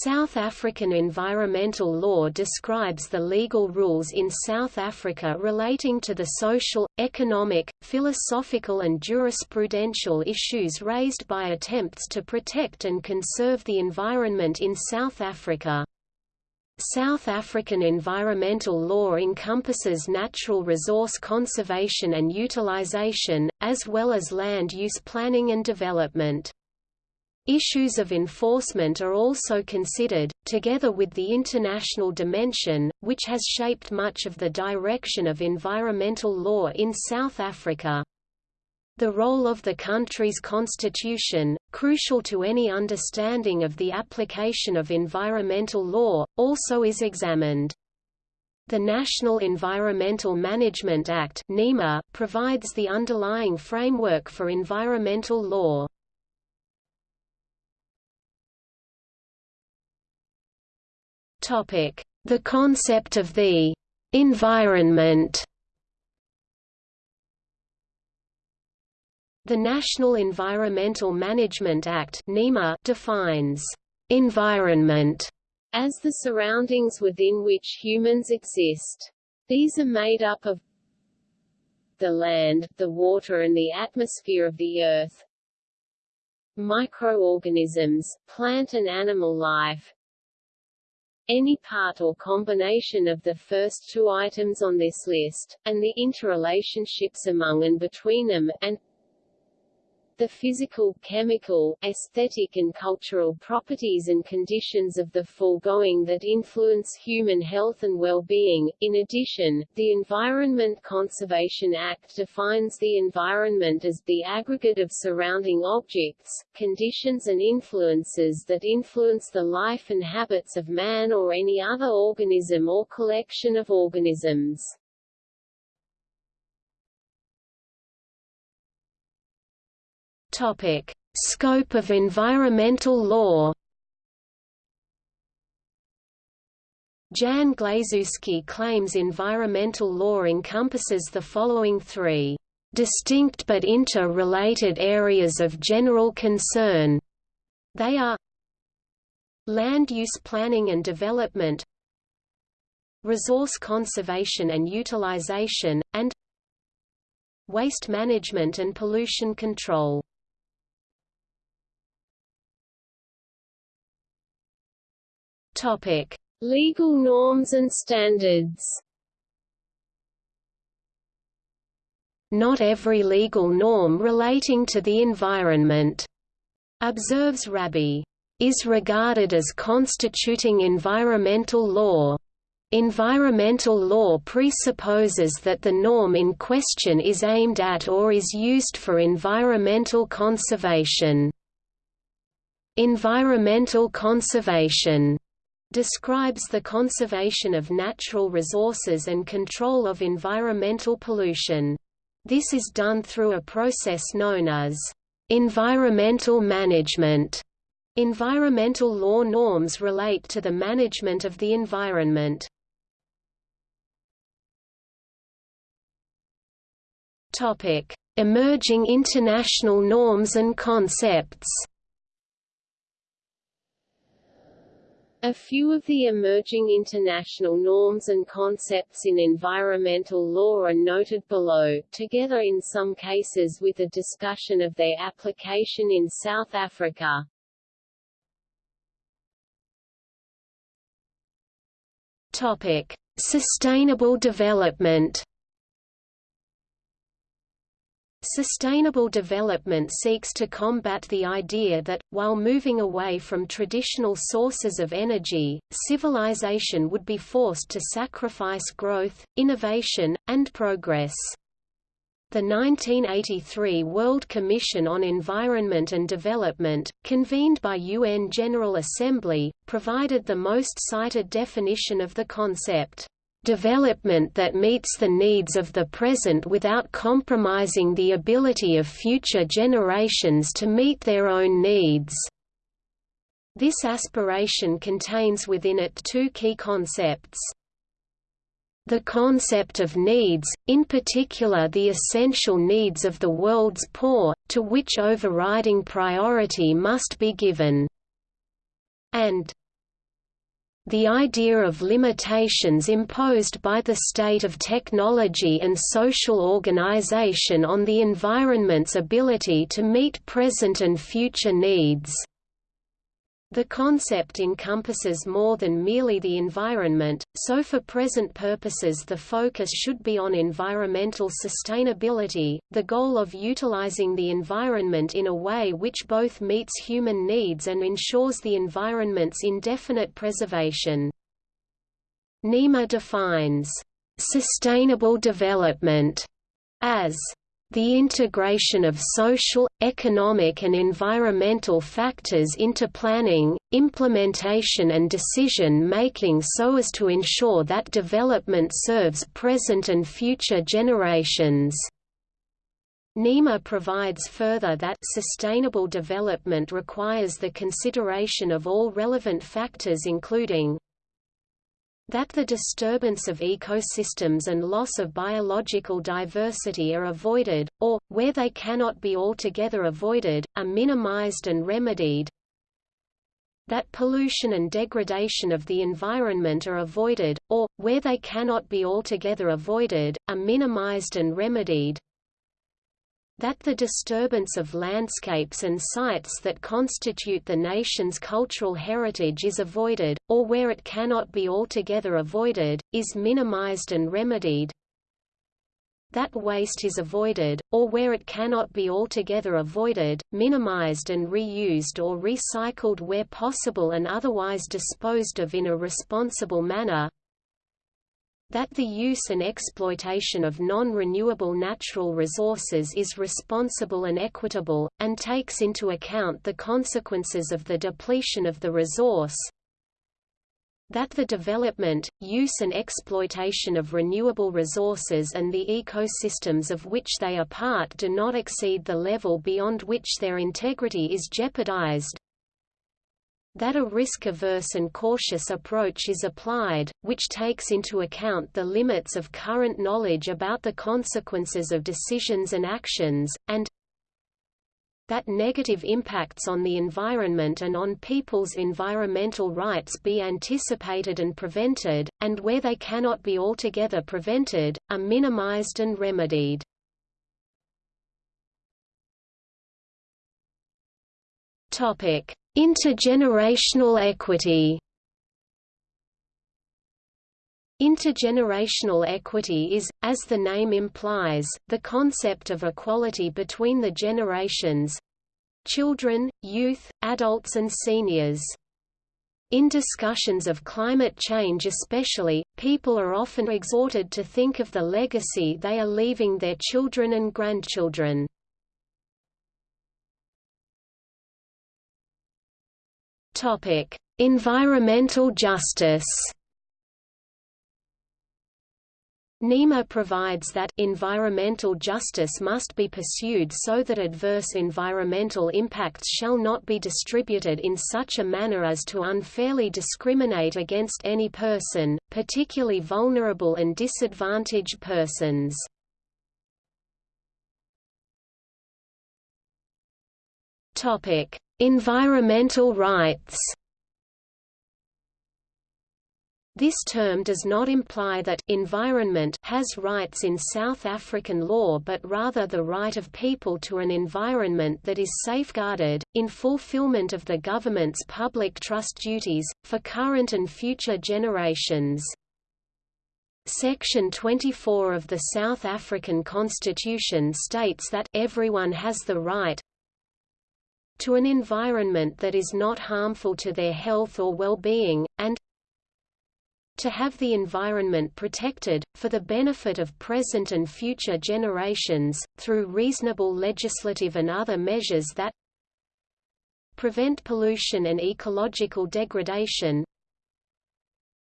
South African environmental law describes the legal rules in South Africa relating to the social, economic, philosophical and jurisprudential issues raised by attempts to protect and conserve the environment in South Africa. South African environmental law encompasses natural resource conservation and utilization, as well as land use planning and development. Issues of enforcement are also considered, together with the international dimension, which has shaped much of the direction of environmental law in South Africa. The role of the country's constitution, crucial to any understanding of the application of environmental law, also is examined. The National Environmental Management Act provides the underlying framework for environmental law. The concept of the environment. The National Environmental Management Act defines environment as the surroundings within which humans exist. These are made up of the land, the water and the atmosphere of the Earth, microorganisms, plant and animal life, any part or combination of the first two items on this list, and the interrelationships among and between them, and the physical, chemical, aesthetic and cultural properties and conditions of the foregoing that influence human health and well-being. In addition, the Environment Conservation Act defines the environment as the aggregate of surrounding objects, conditions and influences that influence the life and habits of man or any other organism or collection of organisms. Topic: Scope of environmental law. Jan Glazewski claims environmental law encompasses the following three distinct but inter-related areas of general concern. They are land use planning and development, resource conservation and utilization, and waste management and pollution control. Topic: Legal norms and standards. Not every legal norm relating to the environment, observes Rabie, is regarded as constituting environmental law. Environmental law presupposes that the norm in question is aimed at or is used for environmental conservation. Environmental conservation describes the conservation of natural resources and control of environmental pollution. This is done through a process known as environmental management. Environmental law norms relate to the management of the environment. Topic: Emerging international norms and concepts. A few of the emerging international norms and concepts in environmental law are noted below, together in some cases with a discussion of their application in South Africa. Topic: Sustainable development. Sustainable development seeks to combat the idea that, while moving away from traditional sources of energy, civilization would be forced to sacrifice growth, innovation, and progress. The 1983 World Commission on Environment and Development, convened by UN General Assembly, provided the most cited definition of the concept development that meets the needs of the present without compromising the ability of future generations to meet their own needs. This aspiration contains within it two key concepts. The concept of needs, in particular the essential needs of the world's poor, to which overriding priority must be given. And the idea of limitations imposed by the state of technology and social organization on the environment's ability to meet present and future needs. The concept encompasses more than merely the environment, so for present purposes the focus should be on environmental sustainability, the goal of utilizing the environment in a way which both meets human needs and ensures the environment's indefinite preservation. NEMA defines sustainable development as the integration of social, economic and environmental factors into planning, implementation and decision-making so as to ensure that development serves present and future generations. NEMA provides further that sustainable development requires the consideration of all relevant factors including that the disturbance of ecosystems and loss of biological diversity are avoided, or, where they cannot be altogether avoided, are minimized and remedied. That pollution and degradation of the environment are avoided, or, where they cannot be altogether avoided, are minimized and remedied that the disturbance of landscapes and sites that constitute the nation's cultural heritage is avoided, or where it cannot be altogether avoided, is minimized and remedied, that waste is avoided, or where it cannot be altogether avoided, minimized and reused or recycled where possible and otherwise disposed of in a responsible manner, that the use and exploitation of non-renewable natural resources is responsible and equitable, and takes into account the consequences of the depletion of the resource, that the development, use and exploitation of renewable resources and the ecosystems of which they are part do not exceed the level beyond which their integrity is jeopardized, that a risk-averse and cautious approach is applied, which takes into account the limits of current knowledge about the consequences of decisions and actions, and that negative impacts on the environment and on people's environmental rights be anticipated and prevented, and where they cannot be altogether prevented, are minimized and remedied. Topic: Intergenerational equity Intergenerational equity is, as the name implies, the concept of equality between the generations—children, youth, adults and seniors. In discussions of climate change especially, people are often exhorted to think of the legacy they are leaving their children and grandchildren. Topic: Environmental justice. NEMA provides that environmental justice must be pursued so that adverse environmental impacts shall not be distributed in such a manner as to unfairly discriminate against any person, particularly vulnerable and disadvantaged persons. Environmental rights This term does not imply that environment has rights in South African law but rather the right of people to an environment that is safeguarded, in fulfillment of the government's public trust duties, for current and future generations. Section 24 of the South African Constitution states that everyone has the right, to an environment that is not harmful to their health or well-being, and to have the environment protected, for the benefit of present and future generations, through reasonable legislative and other measures that prevent pollution and ecological degradation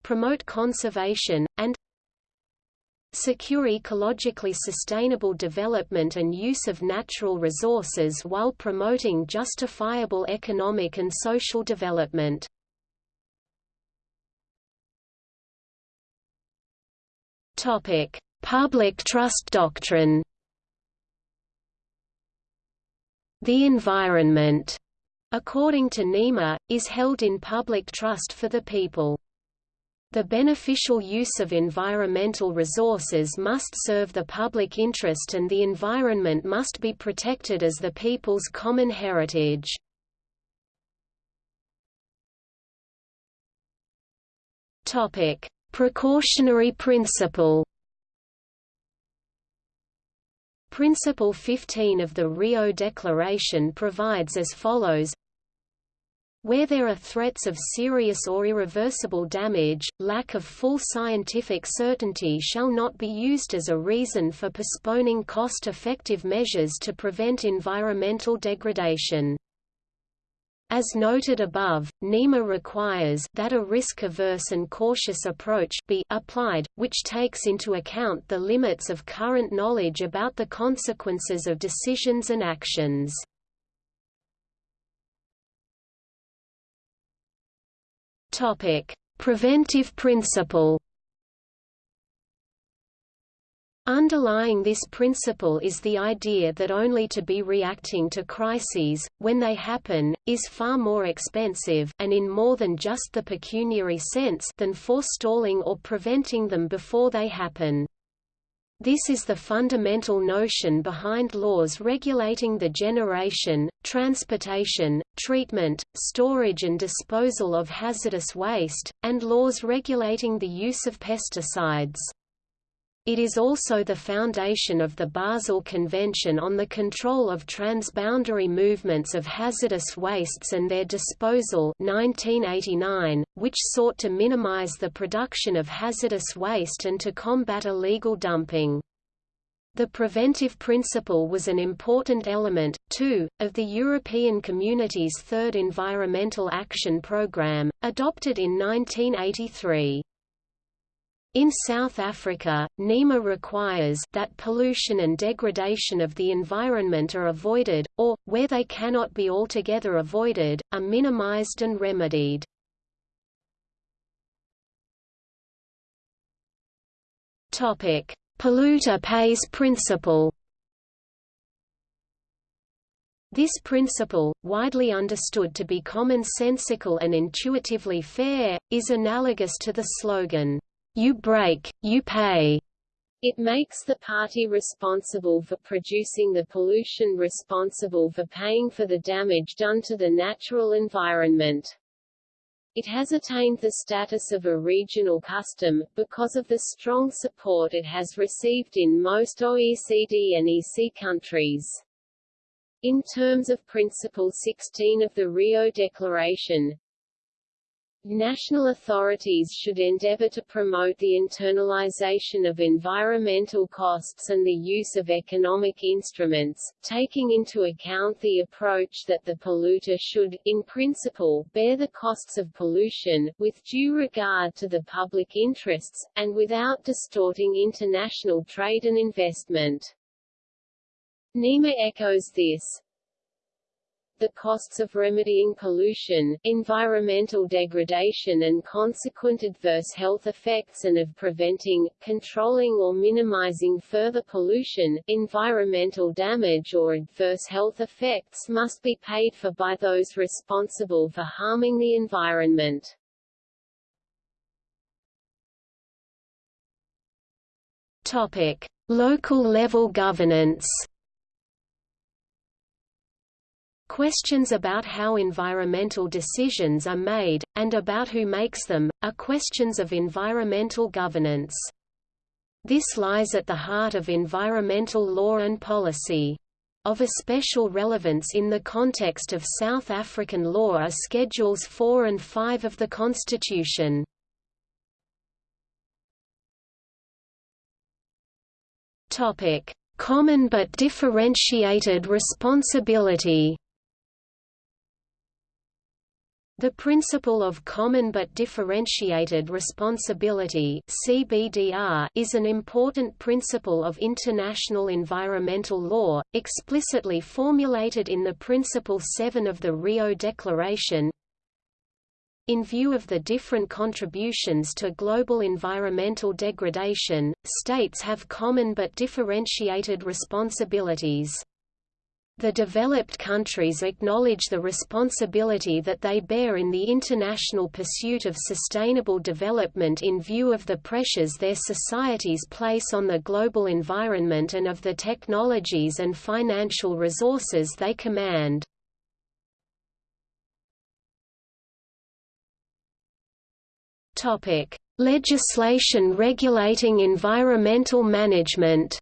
promote conservation, and secure ecologically sustainable development and use of natural resources while promoting justifiable economic and social development. Public trust doctrine. The environment, according to NEMA, is held in public trust for the people. The beneficial use of environmental resources must serve the public interest and the environment must be protected as the people's common heritage. Precautionary principle Principle 15 of the Rio Declaration provides as follows where there are threats of serious or irreversible damage, lack of full scientific certainty shall not be used as a reason for postponing cost-effective measures to prevent environmental degradation. As noted above, NEMA requires that a risk-averse and cautious approach be applied, which takes into account the limits of current knowledge about the consequences of decisions and actions. Topic: Preventive principle. Underlying this principle is the idea that only to be reacting to crises, when they happen, is far more expensive and in more than just the pecuniary sense than forestalling or preventing them before they happen. This is the fundamental notion behind laws regulating the generation, transportation, treatment, storage and disposal of hazardous waste, and laws regulating the use of pesticides. It is also the foundation of the Basel Convention on the Control of Transboundary Movements of Hazardous Wastes and Their Disposal 1989, which sought to minimize the production of hazardous waste and to combat illegal dumping. The preventive principle was an important element, too, of the European Community's Third Environmental Action Programme, adopted in 1983. In South Africa, NEMA requires that pollution and degradation of the environment are avoided, or, where they cannot be altogether avoided, are minimized and remedied. Polluter pays principle this principle, widely understood to be commonsensical and intuitively fair, is analogous to the slogan, you break, you pay. It makes the party responsible for producing the pollution responsible for paying for the damage done to the natural environment. It has attained the status of a regional custom, because of the strong support it has received in most OECD and EC countries. In terms of Principle 16 of the Rio Declaration, National authorities should endeavor to promote the internalization of environmental costs and the use of economic instruments, taking into account the approach that the polluter should, in principle, bear the costs of pollution, with due regard to the public interests, and without distorting international trade and investment. NEMA echoes this the costs of remedying pollution, environmental degradation and consequent adverse health effects and of preventing, controlling or minimizing further pollution, environmental damage or adverse health effects must be paid for by those responsible for harming the environment. Topic: Local level governance Questions about how environmental decisions are made, and about who makes them, are questions of environmental governance. This lies at the heart of environmental law and policy. Of especial relevance in the context of South African law are Schedules 4 and 5 of the Constitution. Common but differentiated responsibility the principle of common but differentiated responsibility CBDR is an important principle of international environmental law, explicitly formulated in the Principle 7 of the Rio Declaration. In view of the different contributions to global environmental degradation, states have common but differentiated responsibilities. The developed countries acknowledge the responsibility that they bear in the international pursuit of sustainable development in view of the pressures their societies place on the global environment and of the technologies and financial resources they command. Legislation regulating environmental management.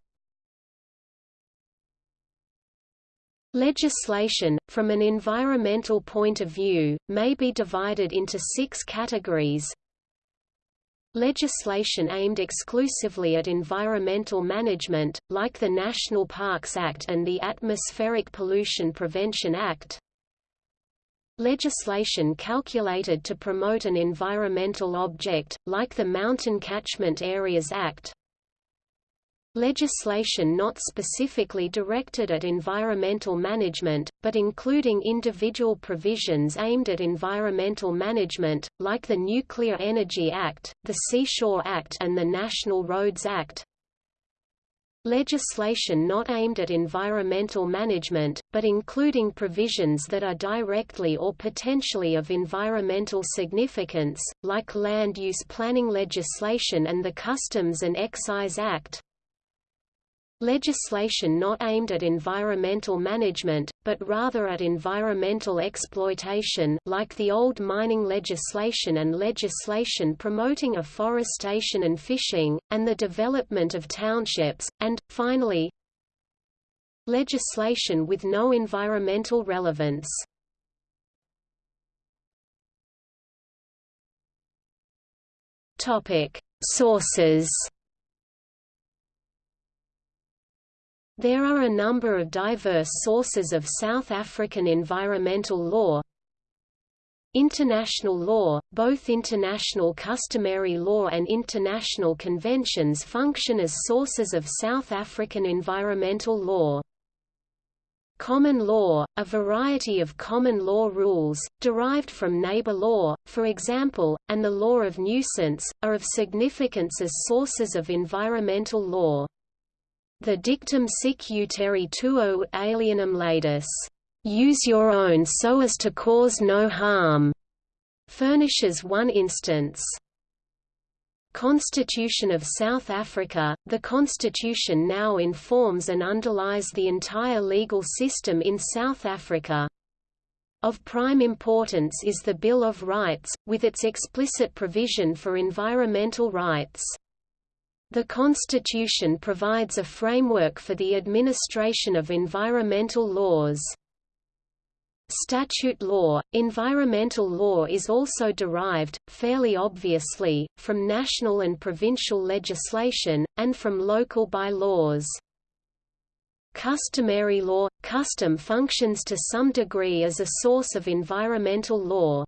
Legislation, from an environmental point of view, may be divided into six categories. Legislation aimed exclusively at environmental management, like the National Parks Act and the Atmospheric Pollution Prevention Act. Legislation calculated to promote an environmental object, like the Mountain Catchment Areas Act. Legislation not specifically directed at environmental management, but including individual provisions aimed at environmental management, like the Nuclear Energy Act, the Seashore Act and the National Roads Act. Legislation not aimed at environmental management, but including provisions that are directly or potentially of environmental significance, like land use planning legislation and the Customs and Excise Act. Legislation not aimed at environmental management, but rather at environmental exploitation like the old mining legislation and legislation promoting afforestation and fishing, and the development of townships, and, finally, legislation with no environmental relevance. Sources There are a number of diverse sources of South African environmental law. International law, both international customary law and international conventions function as sources of South African environmental law. Common law, a variety of common law rules, derived from neighbor law, for example, and the law of nuisance, are of significance as sources of environmental law. The dictum sic utere tuo alienum laedis, use your own so as to cause no harm, furnishes one instance. Constitution of South Africa – The constitution now informs and underlies the entire legal system in South Africa. Of prime importance is the Bill of Rights, with its explicit provision for environmental rights. The Constitution provides a framework for the administration of environmental laws. Statute law – Environmental law is also derived, fairly obviously, from national and provincial legislation, and from local bylaws. Customary law – Custom functions to some degree as a source of environmental law.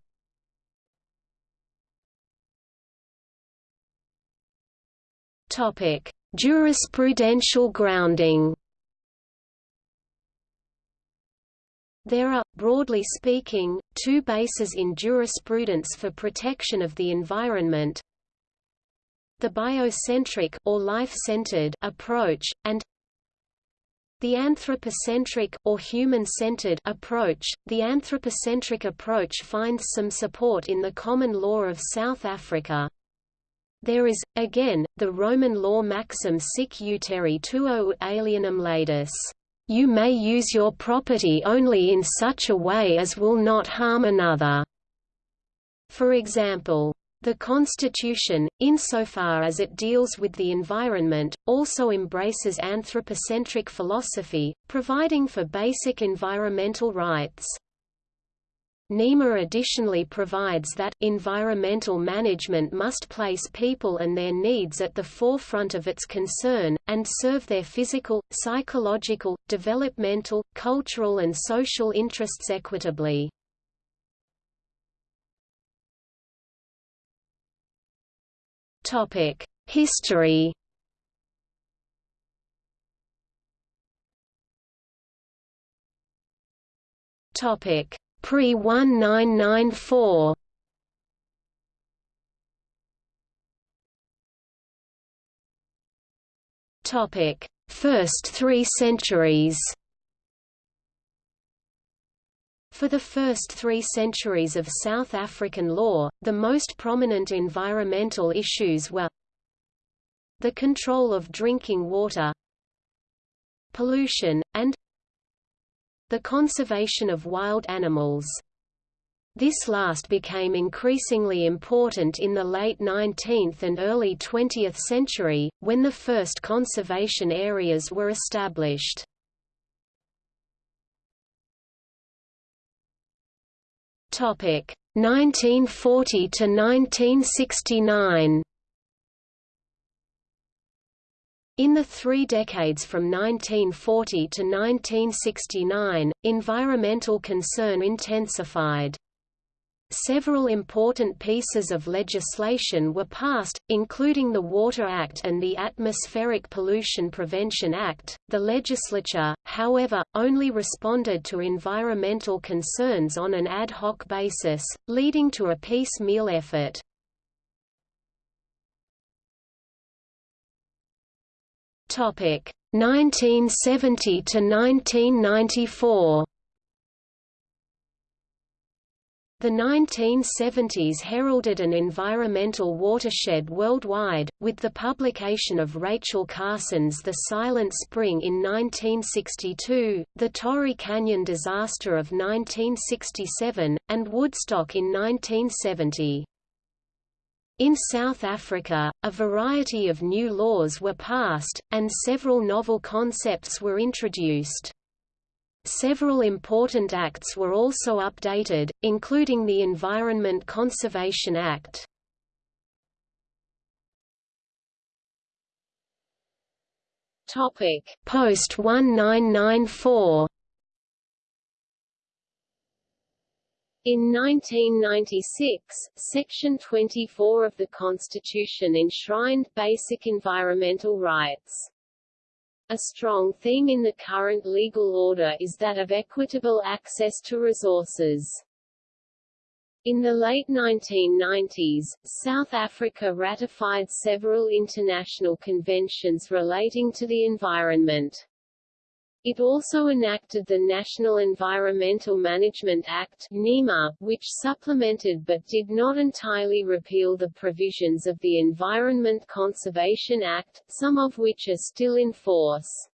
Topic: Jurisprudential grounding. There are, broadly speaking, two bases in jurisprudence for protection of the environment. The biocentric or life-centered approach and the anthropocentric or human-centered approach. The anthropocentric approach finds some support in the common law of South Africa. There is, again, the Roman law maxim sic utere tuo alienum laedis. You may use your property only in such a way as will not harm another. For example, the Constitution, insofar as it deals with the environment, also embraces anthropocentric philosophy, providing for basic environmental rights. NEMA additionally provides that environmental management must place people and their needs at the forefront of its concern, and serve their physical, psychological, developmental, cultural and social interests equitably. History Topic Pre-1994 Topic: First three centuries. For the first three centuries of South African law, the most prominent environmental issues were the control of drinking water pollution, and the conservation of wild animals. This last became increasingly important in the late 19th and early 20th century, when the first conservation areas were established. Topic 1940 to 1969. In the three decades from 1940 to 1969, environmental concern intensified. Several important pieces of legislation were passed, including the Water Act and the Atmospheric Pollution Prevention Act. The legislature, however, only responded to environmental concerns on an ad hoc basis, leading to a piecemeal effort. Topic 1970 to 1994. The 1970s heralded an environmental watershed worldwide, with the publication of Rachel Carson's The Silent Spring in 1962, the Torrey Canyon disaster of 1967, and Woodstock in 1970. In South Africa, a variety of new laws were passed, and several novel concepts were introduced. Several important acts were also updated, including the Environment Conservation Act. Post-1994 In 1996, Section 24 of the Constitution enshrined basic environmental rights. A strong theme in the current legal order is that of equitable access to resources. In the late 1990s, South Africa ratified several international conventions relating to the environment. It also enacted the National Environmental Management Act NEMA, which supplemented but did not entirely repeal the provisions of the Environment Conservation Act, some of which are still in force.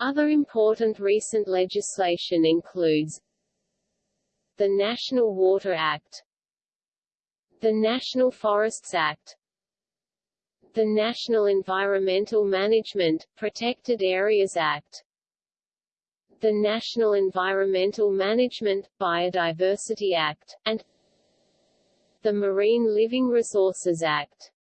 Other important recent legislation includes the National Water Act the National Forests Act the National Environmental Management, Protected Areas Act the National Environmental Management, Biodiversity Act, and the Marine Living Resources Act.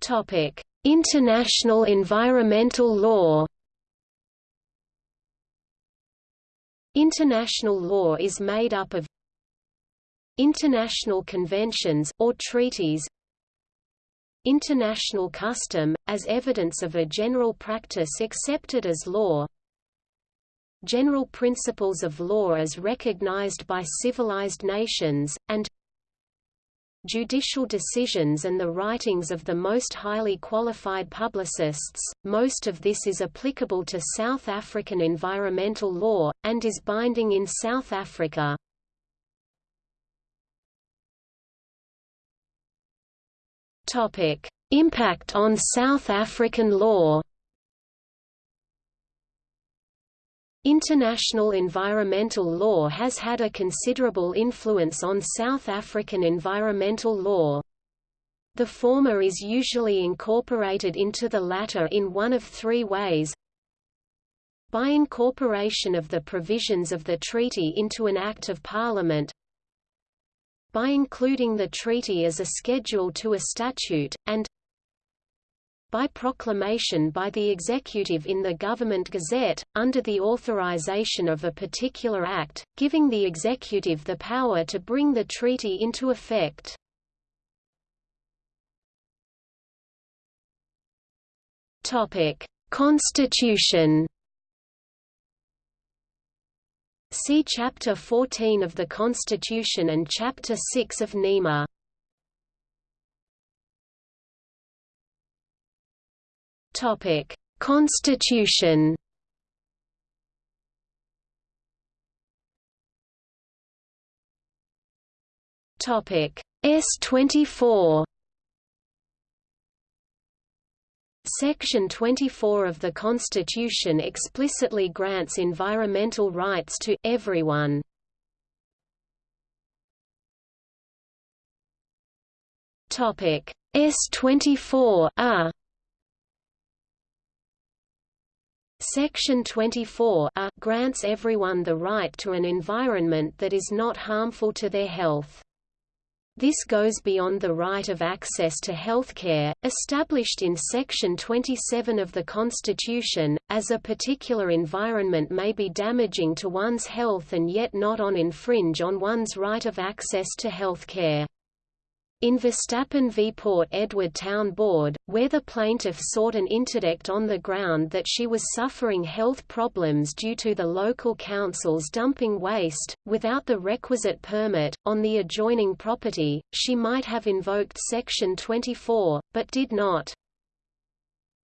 Topic: International environmental law. International law is made up of International conventions, or treaties International custom, as evidence of a general practice accepted as law General principles of law as recognized by civilized nations, and judicial decisions and the writings of the most highly qualified publicists. Most of this is applicable to South African environmental law, and is binding in South Africa. Topic: Impact on South African law. International environmental law has had a considerable influence on South African environmental law. The former is usually incorporated into the latter in one of three ways by incorporation of the provisions of the treaty into an Act of Parliament by including the treaty as a schedule to a statute, and by proclamation by the executive in the Government Gazette, under the authorization of a particular act, giving the executive the power to bring the treaty into effect. Constitution See Chapter 14 of the Constitution and Chapter 6 of NEMA. Topic: Constitution. Topic. S24 Section 24 of the Constitution explicitly grants environmental rights to everyone. Topic S24 A Section 24 A grants everyone the right to an environment that is not harmful to their health. This goes beyond the right of access to healthcare, established in Section 27 of the Constitution, as a particular environment may be damaging to one's health and yet not on infringe on one's right of access to healthcare. In Verstappen v Port Edward Town Board, where the plaintiff sought an interdict on the ground that she was suffering health problems due to the local council's dumping waste, without the requisite permit, on the adjoining property, she might have invoked Section 24, but did not.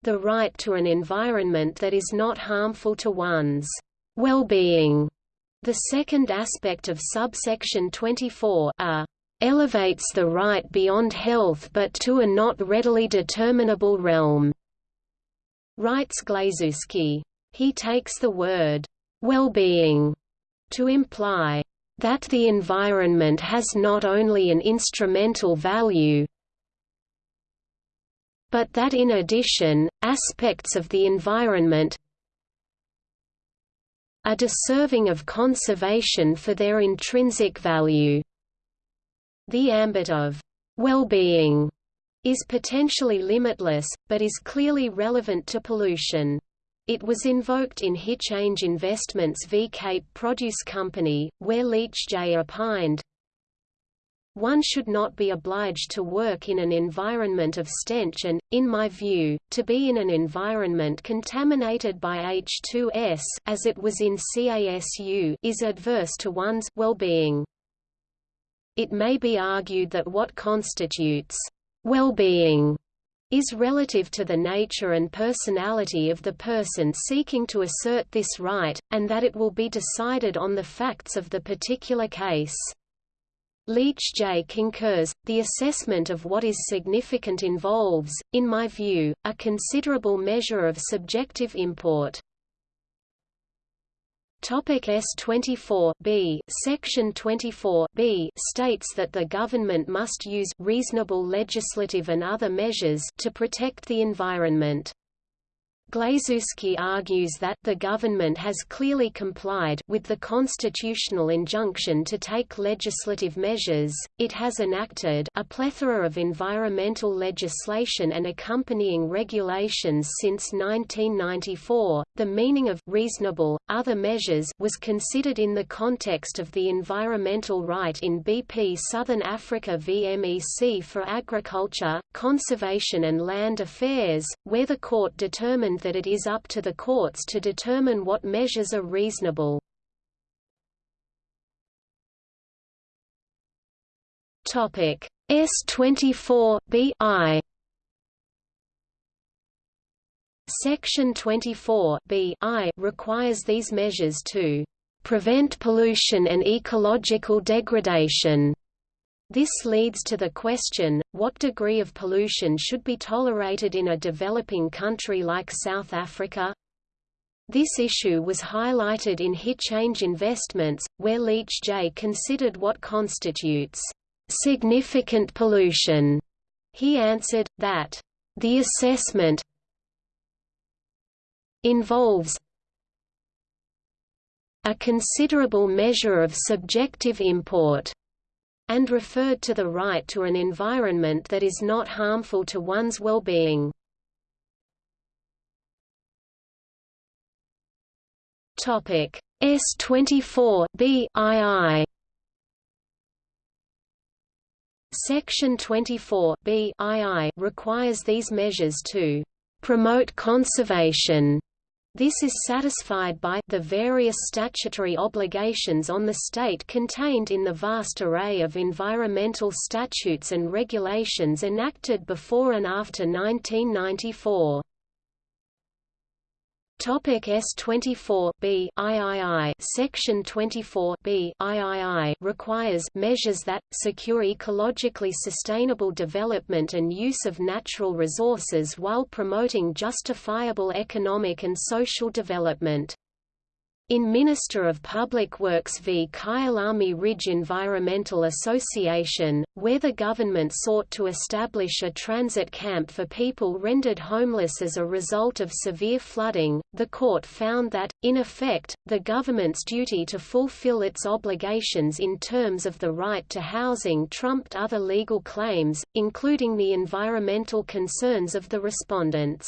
The right to an environment that is not harmful to one's well-being. The second aspect of subsection 24 a elevates the right beyond health but to a not readily determinable realm." Writes Glazewski. He takes the word, well-being, to imply that the environment has not only an instrumental value, but that in addition, aspects of the environment are deserving of conservation for their intrinsic value. The ambit of well-being is potentially limitless, but is clearly relevant to pollution. It was invoked in Hichange Investments v Cape Produce Company, where Leach J. opined, one should not be obliged to work in an environment of stench and, in my view, to be in an environment contaminated by H2S as it was in CASU is adverse to one's well-being. It may be argued that what constitutes well-being is relative to the nature and personality of the person seeking to assert this right, and that it will be decided on the facts of the particular case. Leach J. concurs, the assessment of what is significant involves, in my view, a considerable measure of subjective import. Topic S24 B Section 24 B states that the government must use reasonable legislative and other measures to protect the environment. Glazewski argues that the government has clearly complied with the constitutional injunction to take legislative measures, it has enacted a plethora of environmental legislation and accompanying regulations since 1994. The meaning of reasonable, other measures was considered in the context of the environmental right in BP Southern Africa v MEC for Agriculture, Conservation and Land Affairs, where the court determined that it is up to the courts to determine what measures are reasonable. Topic S24 B I Section 24 B I requires these measures to prevent pollution and ecological degradation this leads to the question, what degree of pollution should be tolerated in a developing country like South Africa? This issue was highlighted in Hichange Investments, where Leach J. considered what constitutes significant pollution. He answered, that the assessment involves a considerable measure of subjective import and referred to the right to an environment that is not harmful to one's well-being. Topic S24 B II Section 24 B II requires these measures to promote conservation this is satisfied by the various statutory obligations on the state contained in the vast array of environmental statutes and regulations enacted before and after 1994. Topic S24 B III Section 24 B III requires measures that secure ecologically sustainable development and use of natural resources while promoting justifiable economic and social development. In Minister of Public Works v Kyalami Ridge Environmental Association, where the government sought to establish a transit camp for people rendered homeless as a result of severe flooding, the court found that, in effect, the government's duty to fulfill its obligations in terms of the right to housing trumped other legal claims, including the environmental concerns of the respondents.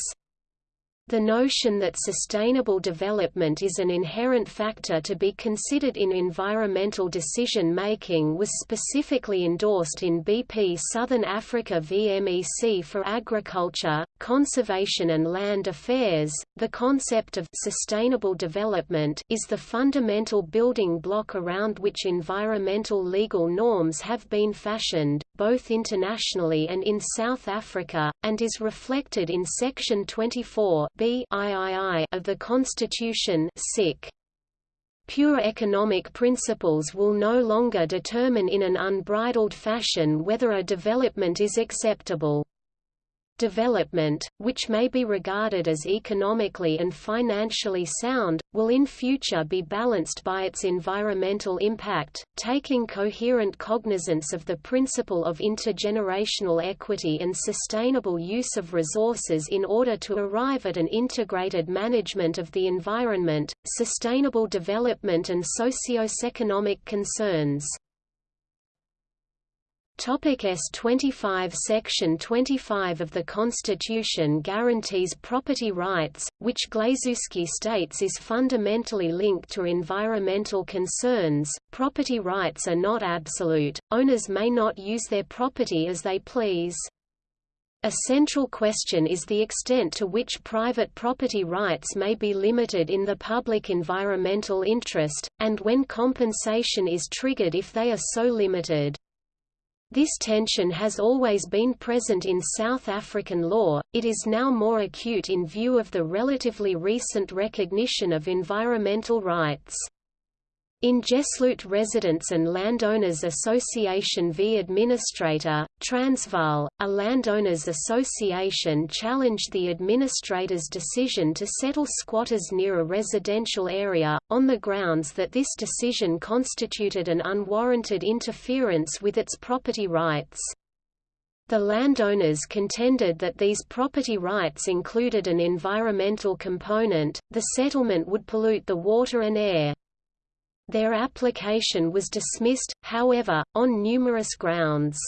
The notion that sustainable development is an inherent factor to be considered in environmental decision-making was specifically endorsed in BP Southern Africa v MEC for Agriculture, Conservation and Land Affairs. The concept of sustainable development is the fundamental building block around which environmental legal norms have been fashioned, both internationally and in South Africa, and is reflected in Section 24 B of the Constitution sic. Pure economic principles will no longer determine in an unbridled fashion whether a development is acceptable. Development, which may be regarded as economically and financially sound, will in future be balanced by its environmental impact, taking coherent cognizance of the principle of intergenerational equity and sustainable use of resources in order to arrive at an integrated management of the environment, sustainable development and socio-economic concerns. Topic S25 Section 25 of the Constitution guarantees property rights, which Glazewski states is fundamentally linked to environmental concerns. Property rights are not absolute, owners may not use their property as they please. A central question is the extent to which private property rights may be limited in the public environmental interest, and when compensation is triggered if they are so limited. This tension has always been present in South African law, it is now more acute in view of the relatively recent recognition of environmental rights. In Diepsloot Residents and Landowners Association v Administrator, Transvaal, a landowners association challenged the administrator's decision to settle squatters near a residential area, on the grounds that this decision constituted an unwarranted interference with its property rights. The landowners contended that these property rights included an environmental component, the settlement would pollute the water and air. Their application was dismissed, however, on numerous grounds.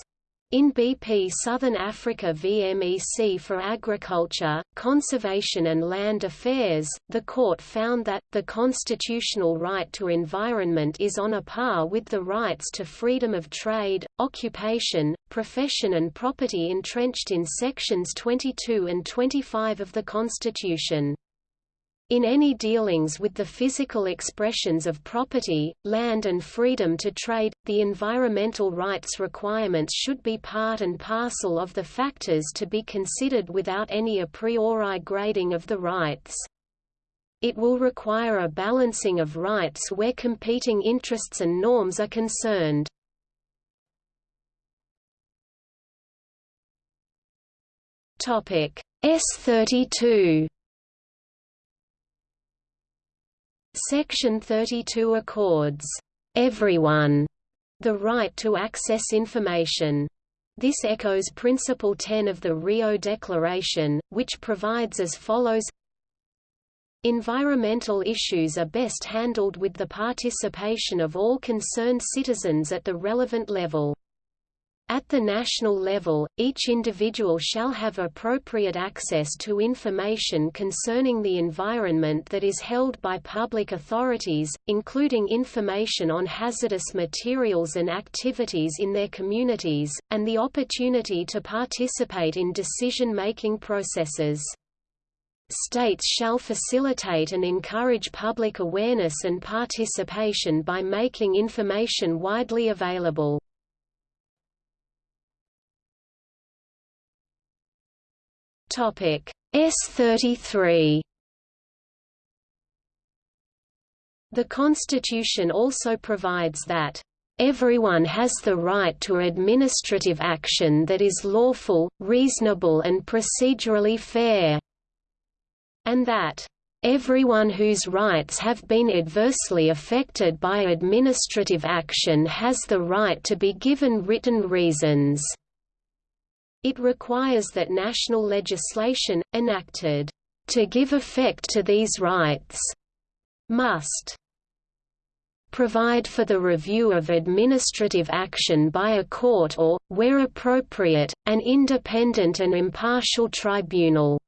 In BP Southern Africa v MEC for Agriculture, Conservation and Land Affairs, the court found that, the constitutional right to environment is on a par with the rights to freedom of trade, occupation, profession and property entrenched in Sections 22 and 25 of the Constitution. In any dealings with the physical expressions of property, land and freedom to trade, the environmental rights requirements should be part and parcel of the factors to be considered without any a priori grading of the rights. It will require a balancing of rights where competing interests and norms are concerned. S32 Section 32 accords everyone the right to access information. This echoes Principle 10 of the Rio Declaration, which provides as follows Environmental issues are best handled with the participation of all concerned citizens at the relevant level. At the national level, each individual shall have appropriate access to information concerning the environment that is held by public authorities, including information on hazardous materials and activities in their communities, and the opportunity to participate in decision-making processes. States shall facilitate and encourage public awareness and participation by making information widely available. Topic S33 The Constitution also provides that Everyone has the right to administrative action that is lawful, reasonable and procedurally fair, and that Everyone whose rights have been adversely affected by administrative action has the right to be given written reasons. It requires that national legislation, enacted to give effect to these rights, must provide for the review of administrative action by a court or, where appropriate, an independent and impartial tribunal.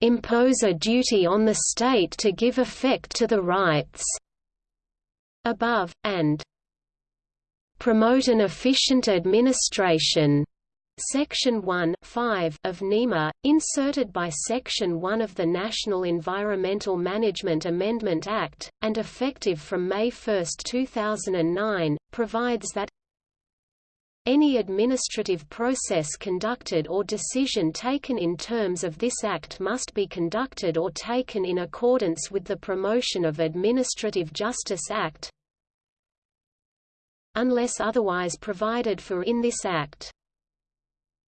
Impose a duty on the state to give effect to the rights above, and promote an efficient administration. Section 1 5 of NEMA, inserted by Section 1 of the National Environmental Management Amendment Act, and effective from May 1, 2009, provides that any administrative process conducted or decision taken in terms of this Act must be conducted or taken in accordance with the Promotion of Administrative Justice Act unless otherwise provided for in this Act.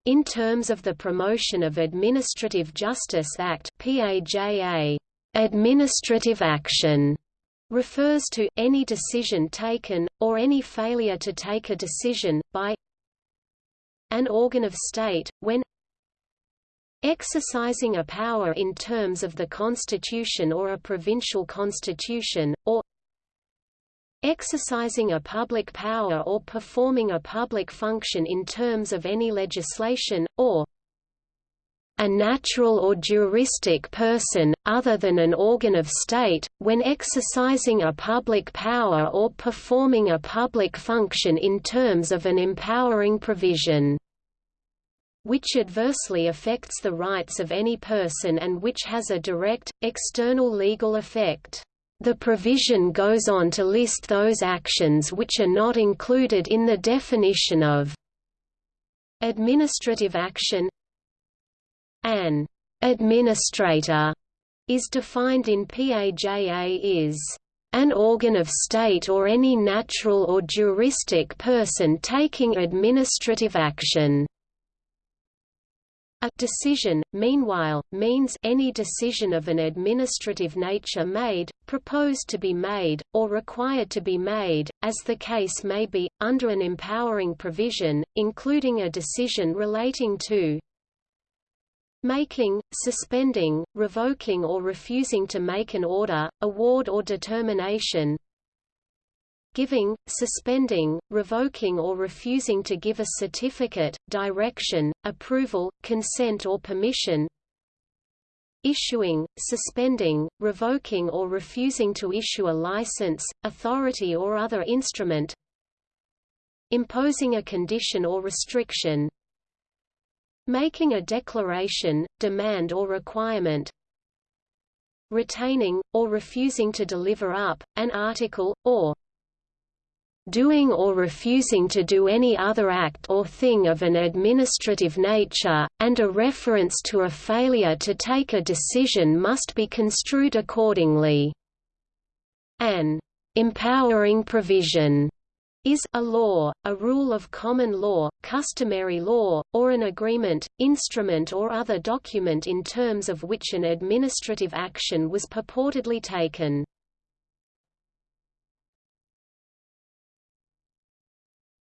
In terms of the Promotion of Administrative Justice Act PAJA, administrative action refers to any decision taken, or any failure to take a decision, by an organ of state, when exercising a power in terms of the Constitution or a provincial constitution, or exercising a public power or performing a public function in terms of any legislation, or a natural or juristic person, other than an organ of state, when exercising a public power or performing a public function in terms of an empowering provision which adversely affects the rights of any person and which has a direct, external legal effect. The provision goes on to list those actions which are not included in the definition of administrative action. An administrator is defined in PAJA is an organ of state or any natural or juristic person taking administrative action. A decision, meanwhile, means any decision of an administrative nature made, proposed to be made, or required to be made, as the case may be, under an empowering provision, including a decision relating to making, suspending, revoking or refusing to make an order, award or determination, giving, suspending, revoking or refusing to give a certificate, direction, approval, consent or permission. Issuing, suspending, revoking or refusing to issue a license, authority or other instrument. Imposing a condition or restriction. Making a declaration, demand or requirement. Retaining, or refusing to deliver up, an article, or doing or refusing to do any other act or thing of an administrative nature, and a reference to a failure to take a decision must be construed accordingly. An empowering provision is a law, a rule of common law, customary law, or an agreement, instrument or other document in terms of which an administrative action was purportedly taken.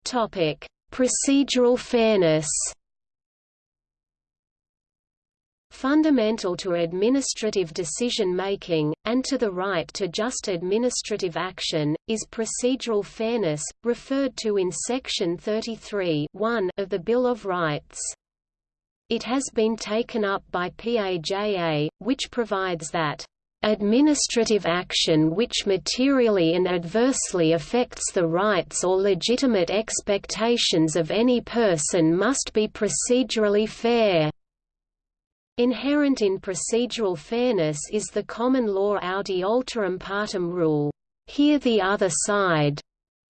Topic: Procedural fairness. Fundamental to administrative decision-making, and to the right to just administrative action, is procedural fairness, referred to in Section 33 of the Bill of Rights. It has been taken up by PAJA, which provides that Administrative action which materially and adversely affects the rights or legitimate expectations of any person must be procedurally fair. Inherent in procedural fairness is the common law audi alteram partem rule, hear the other side,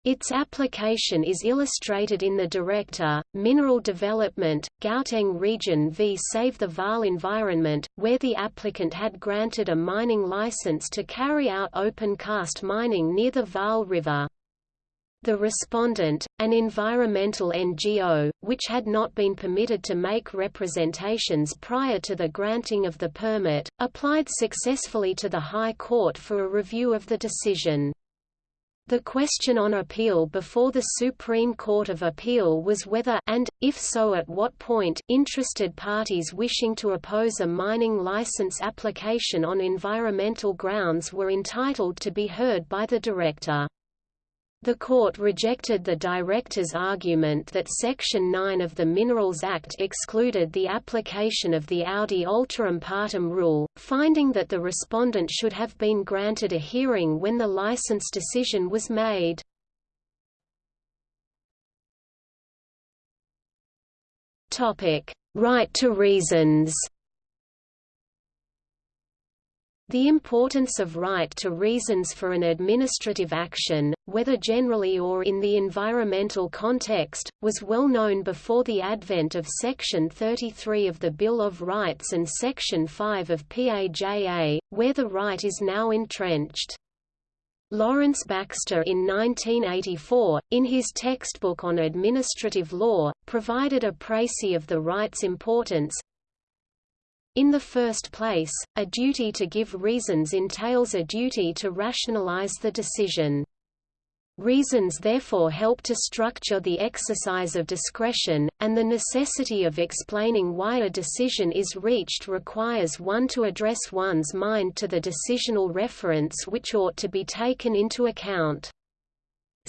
Its application is illustrated in the Director, Mineral Development, Gauteng Region v Save the Vaal Environment, where the applicant had granted a mining license to carry out open-cast mining near the Vaal River. The respondent, an environmental NGO, which had not been permitted to make representations prior to the granting of the permit, applied successfully to the High Court for a review of the decision. The question on appeal before the Supreme Court of Appeal was whether and, if so at what point, interested parties wishing to oppose a mining license application on environmental grounds were entitled to be heard by the director. The court rejected the director's argument that Section 9 of the Minerals Act excluded the application of the Audi Alteram Partem rule, finding that the respondent should have been granted a hearing when the license decision was made. Right to reasons the importance of right to reasons for an administrative action, whether generally or in the environmental context, was well known before the advent of Section 33 of the Bill of Rights and Section 5 of PAJA, where the right is now entrenched. Lawrence Baxter in 1984, in his textbook on administrative law, provided a précis of the right's importance, in the first place, a duty to give reasons entails a duty to rationalize the decision. Reasons therefore help to structure the exercise of discretion, and the necessity of explaining why a decision is reached requires one to address one's mind to the decisional reference which ought to be taken into account.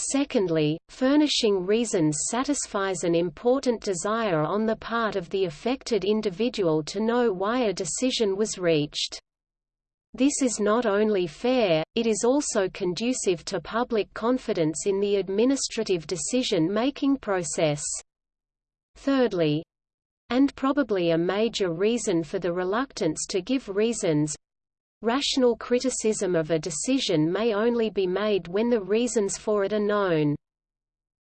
Secondly, furnishing reasons satisfies an important desire on the part of the affected individual to know why a decision was reached. This is not only fair, it is also conducive to public confidence in the administrative decision-making process. Thirdly, and probably a major reason for the reluctance to give reasons, Rational criticism of a decision may only be made when the reasons for it are known.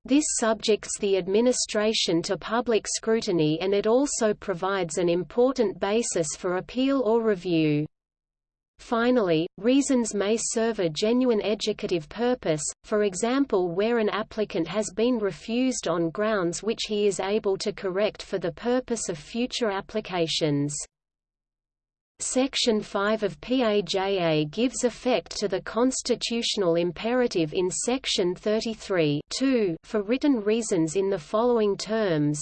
This subjects the administration to public scrutiny and it also provides an important basis for appeal or review. Finally, reasons may serve a genuine educative purpose, for example where an applicant has been refused on grounds which he is able to correct for the purpose of future applications. Section 5 of PAJA gives effect to the constitutional imperative in Section 33 for written reasons in the following terms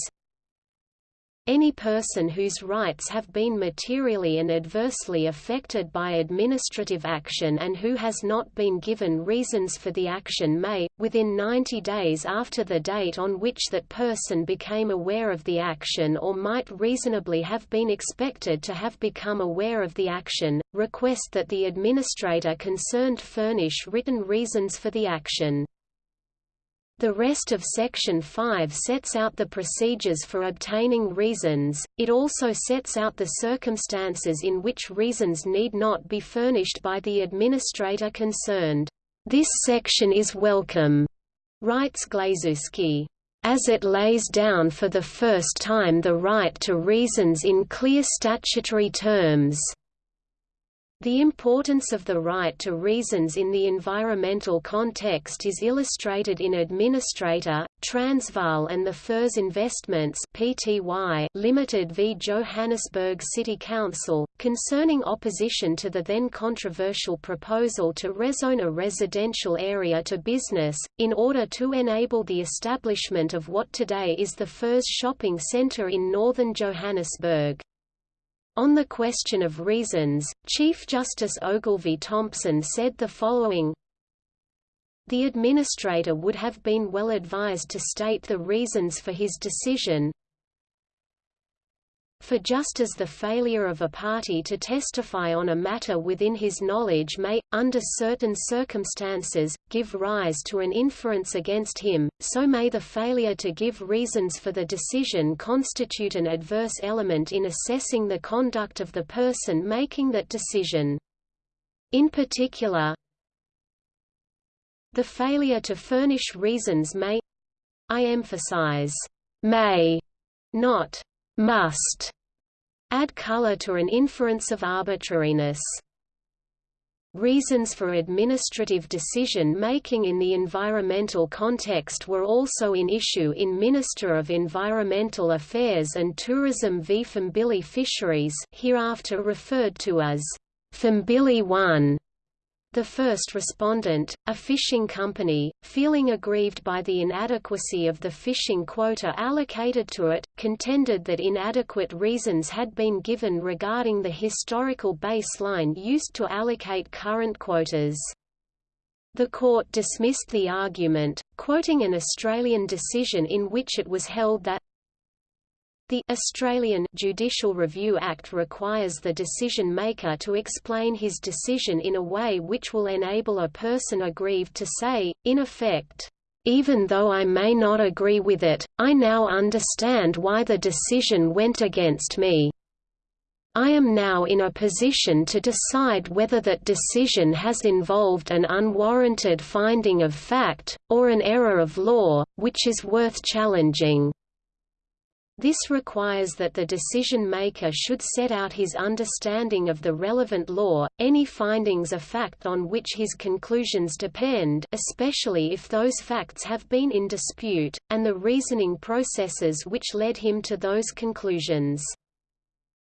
any person whose rights have been materially and adversely affected by administrative action and who has not been given reasons for the action may, within 90 days after the date on which that person became aware of the action or might reasonably have been expected to have become aware of the action, request that the administrator concerned furnish written reasons for the action. The rest of Section 5 sets out the procedures for obtaining reasons, it also sets out the circumstances in which reasons need not be furnished by the administrator concerned. This section is welcome, writes Glazewski, as it lays down for the first time the right to reasons in clear statutory terms. The importance of the right to reasons in the environmental context is illustrated in Administrator, Transvaal and the FIRS Investments Pty Limited v Johannesburg City Council, concerning opposition to the then controversial proposal to rezone a residential area to business, in order to enable the establishment of what today is the FIRS shopping centre in northern Johannesburg. On the question of reasons, Chief Justice Ogilvie Thompson said the following The administrator would have been well advised to state the reasons for his decision, for just as the failure of a party to testify on a matter within his knowledge may, under certain circumstances, give rise to an inference against him, so may the failure to give reasons for the decision constitute an adverse element in assessing the conduct of the person making that decision. In particular, The failure to furnish reasons may I emphasize may, not must, add color to an inference of arbitrariness. Reasons for administrative decision-making in the environmental context were also in issue in Minister of Environmental Affairs and Tourism v Phambili Fisheries hereafter referred to as Phambili 1 the first respondent, a fishing company, feeling aggrieved by the inadequacy of the fishing quota allocated to it, contended that inadequate reasons had been given regarding the historical baseline used to allocate current quotas. The court dismissed the argument, quoting an Australian decision in which it was held that the Australian Judicial Review Act requires the decision-maker to explain his decision in a way which will enable a person aggrieved to say, in effect, even though I may not agree with it, I now understand why the decision went against me. I am now in a position to decide whether that decision has involved an unwarranted finding of fact, or an error of law, which is worth challenging. This requires that the decision-maker should set out his understanding of the relevant law, any findings of fact on which his conclusions depend especially if those facts have been in dispute, and the reasoning processes which led him to those conclusions.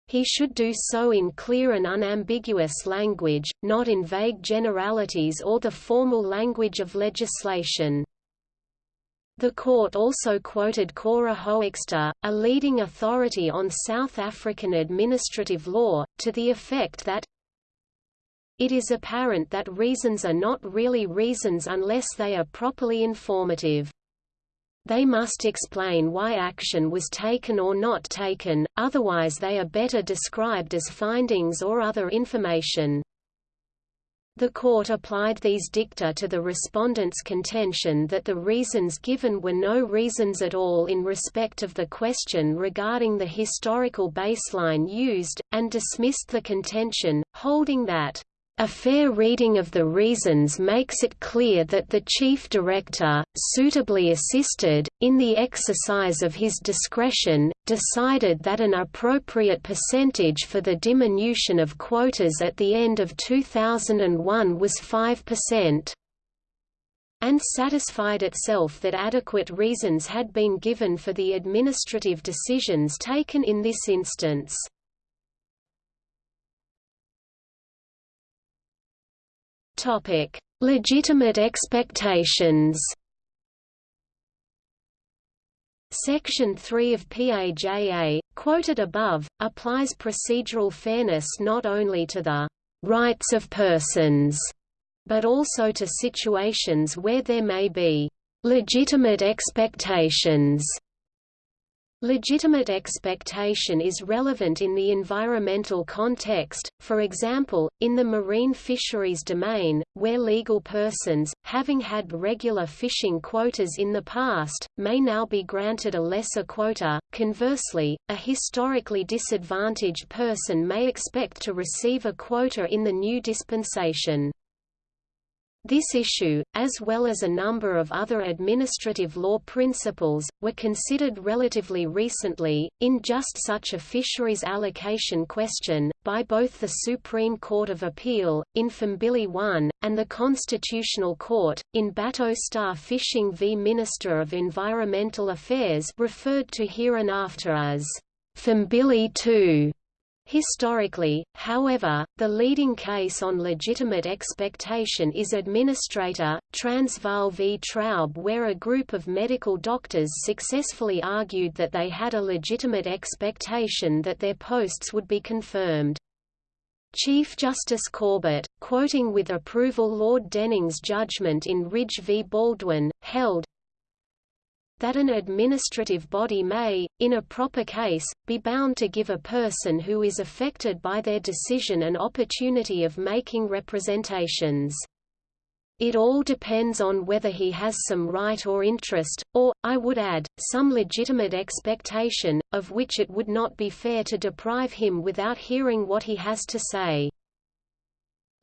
He should do so in clear and unambiguous language, not in vague generalities or the formal language of legislation. The court also quoted Cora Hoexter, a leading authority on South African administrative law, to the effect that it is apparent that reasons are not really reasons unless they are properly informative. They must explain why action was taken or not taken, otherwise they are better described as findings or other information. The court applied these dicta to the respondent's contention that the reasons given were no reasons at all in respect of the question regarding the historical baseline used, and dismissed the contention, holding that a fair reading of the reasons makes it clear that the Chief Director, suitably assisted, in the exercise of his discretion, decided that an appropriate percentage for the diminution of quotas at the end of 2001 was 5% and satisfied itself that adequate reasons had been given for the administrative decisions taken in this instance. Topic: Legitimate expectations. Section 3 of PAJA, quoted above, applies procedural fairness not only to the rights of persons, but also to situations where there may be legitimate expectations Legitimate expectation is relevant in the environmental context, for example, in the marine fisheries domain, where legal persons, having had regular fishing quotas in the past, may now be granted a lesser quota. Conversely, a historically disadvantaged person may expect to receive a quota in the new dispensation. This issue, as well as a number of other administrative law principles, were considered relatively recently, in just such a fisheries allocation question, by both the Supreme Court of Appeal, in Phambili 1, and the Constitutional Court, in Bato Star Fishing v Minister of Environmental Affairs referred to hereinafter as Phambili 2. Historically, however, the leading case on legitimate expectation is Administrator, Transvaal v Traub where a group of medical doctors successfully argued that they had a legitimate expectation that their posts would be confirmed. Chief Justice Corbett, quoting with approval Lord Denning's judgment in Ridge v Baldwin, held, that an administrative body may, in a proper case, be bound to give a person who is affected by their decision an opportunity of making representations. It all depends on whether he has some right or interest, or, I would add, some legitimate expectation, of which it would not be fair to deprive him without hearing what he has to say.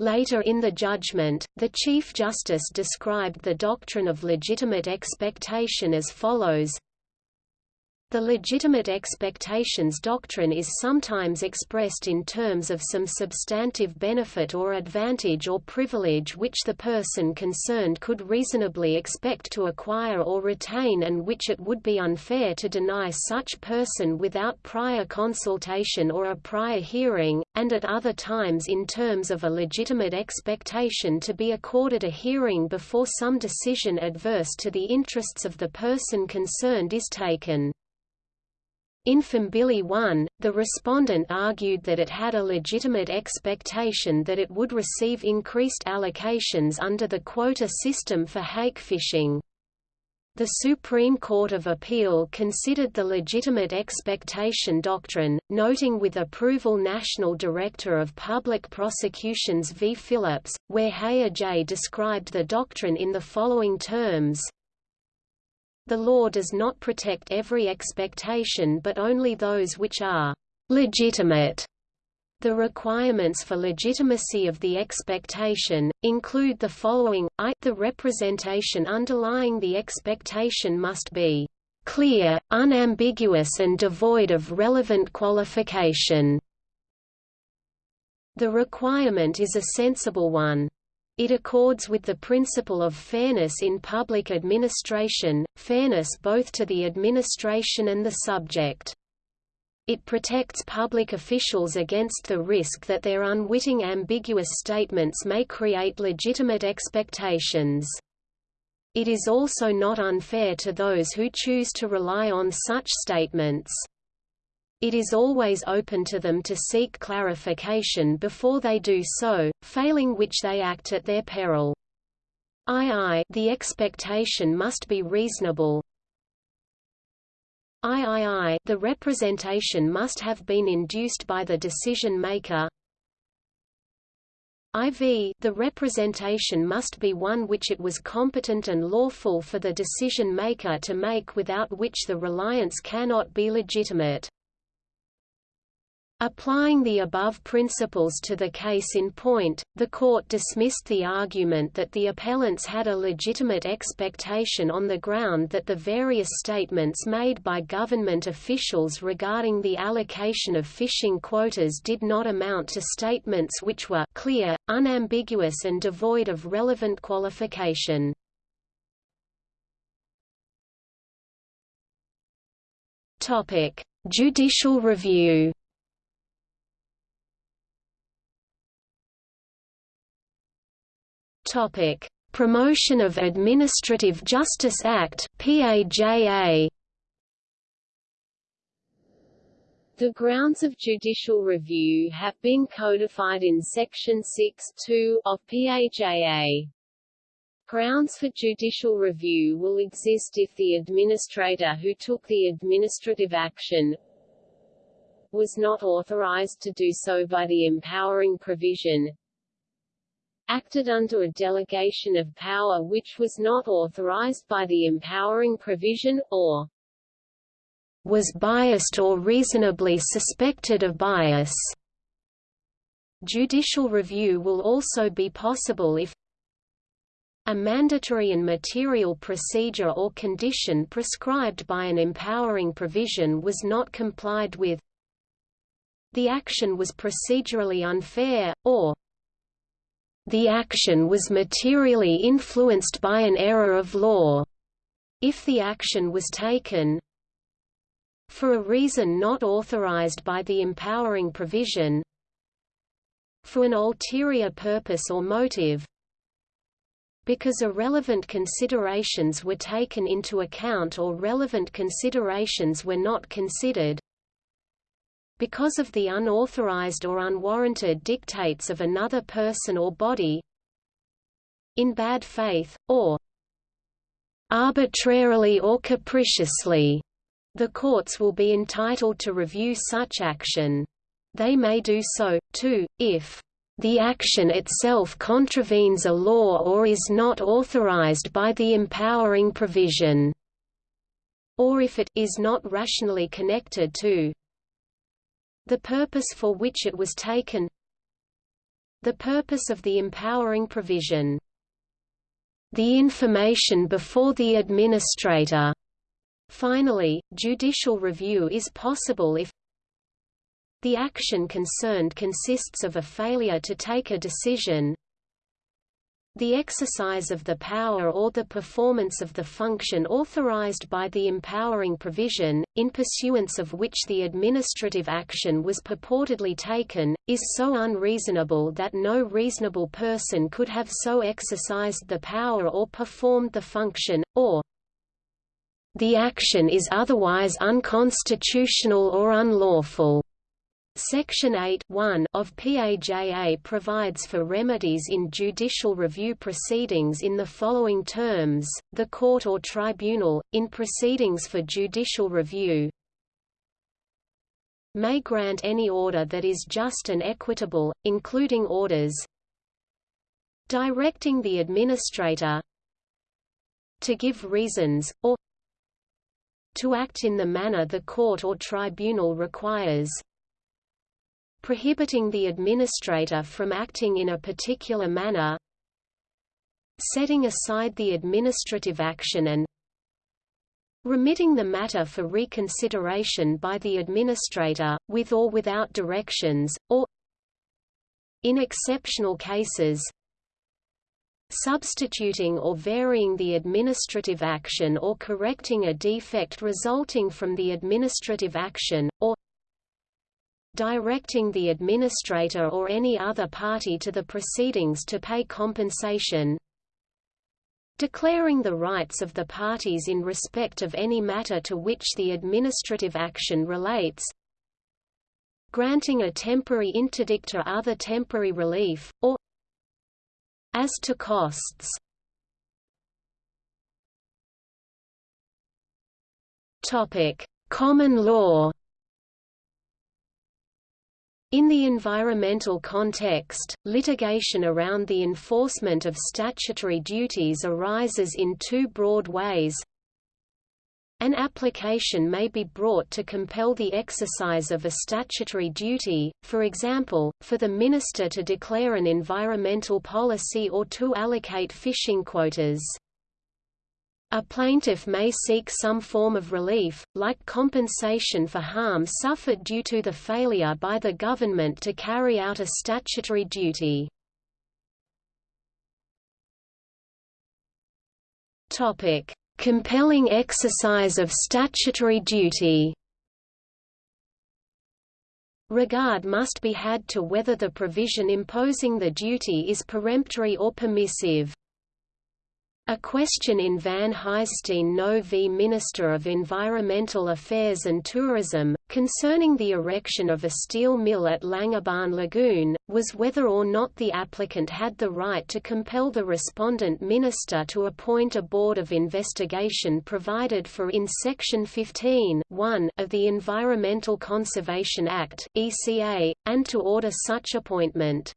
Later in the judgment, the Chief Justice described the doctrine of legitimate expectation as follows the legitimate expectations doctrine is sometimes expressed in terms of some substantive benefit or advantage or privilege which the person concerned could reasonably expect to acquire or retain and which it would be unfair to deny such person without prior consultation or a prior hearing, and at other times in terms of a legitimate expectation to be accorded a hearing before some decision adverse to the interests of the person concerned is taken. In Phambili 1, the respondent argued that it had a legitimate expectation that it would receive increased allocations under the quota system for hake fishing. The Supreme Court of Appeal considered the legitimate expectation doctrine, noting with approval National Director of Public Prosecutions V. Phillips, where Heher J. described the doctrine in the following terms, the law does not protect every expectation but only those which are legitimate. The requirements for legitimacy of the expectation, include the following, I the representation underlying the expectation must be clear, unambiguous and devoid of relevant qualification. The requirement is a sensible one. It accords with the principle of fairness in public administration, fairness both to the administration and the subject. It protects public officials against the risk that their unwitting ambiguous statements may create legitimate expectations. It is also not unfair to those who choose to rely on such statements. It is always open to them to seek clarification before they do so, failing which they act at their peril. II the expectation must be reasonable. III the representation must have been induced by the decision maker. IV the representation must be one which it was competent and lawful for the decision maker to make without which the reliance cannot be legitimate. Applying the above principles to the case in point, the court dismissed the argument that the appellants had a legitimate expectation on the ground that the various statements made by government officials regarding the allocation of fishing quotas did not amount to statements which were clear, unambiguous and devoid of relevant qualification. Judicial review Topic: Promotion of Administrative Justice Act (PAJA). The grounds of judicial review have been codified in Section 6.2 of PAJA. Grounds for judicial review will exist if the administrator who took the administrative action was not authorized to do so by the empowering provision, acted under a delegation of power which was not authorized by the empowering provision, or was biased or reasonably suspected of bias. Judicial review will also be possible if a mandatory and material procedure or condition prescribed by an empowering provision was not complied with the action was procedurally unfair, or the action was materially influenced by an error of law. If the action was taken for a reason not authorized by the empowering provision for an ulterior purpose or motive because irrelevant considerations were taken into account or relevant considerations were not considered because of the unauthorized or unwarranted dictates of another person or body in bad faith, or arbitrarily or capriciously, the courts will be entitled to review such action. They may do so, too, if the action itself contravenes a law or is not authorized by the empowering provision, or if it is not rationally connected to the purpose for which it was taken The purpose of the empowering provision. The information before the administrator. Finally, judicial review is possible if the action concerned consists of a failure to take a decision, the exercise of the power or the performance of the function authorized by the empowering provision, in pursuance of which the administrative action was purportedly taken, is so unreasonable that no reasonable person could have so exercised the power or performed the function, or the action is otherwise unconstitutional or unlawful. Section 8 of PAJA provides for remedies in judicial review proceedings in the following terms, the court or tribunal, in proceedings for judicial review, may grant any order that is just and equitable, including orders directing the administrator to give reasons, or to act in the manner the court or tribunal requires prohibiting the administrator from acting in a particular manner setting aside the administrative action and remitting the matter for reconsideration by the administrator, with or without directions, or in exceptional cases substituting or varying the administrative action or correcting a defect resulting from the administrative action, or directing the administrator or any other party to the proceedings to pay compensation. Declaring the rights of the parties in respect of any matter to which the administrative action relates. Granting a temporary interdict or other temporary relief, or as to costs. Topic: Common law in the environmental context, litigation around the enforcement of statutory duties arises in two broad ways. An application may be brought to compel the exercise of a statutory duty, for example, for the minister to declare an environmental policy or to allocate fishing quotas. A plaintiff may seek some form of relief, like compensation for harm suffered due to the failure by the government to carry out a statutory duty. Compelling exercise of statutory duty Regard must be had to whether the provision imposing the duty is peremptory or permissive. A question in Van Huyssteen No v Minister of Environmental Affairs and Tourism, concerning the erection of a steel mill at Langebaan Lagoon, was whether or not the applicant had the right to compel the respondent minister to appoint a board of investigation provided for in Section 15 of the Environmental Conservation Act ECA, and to order such appointment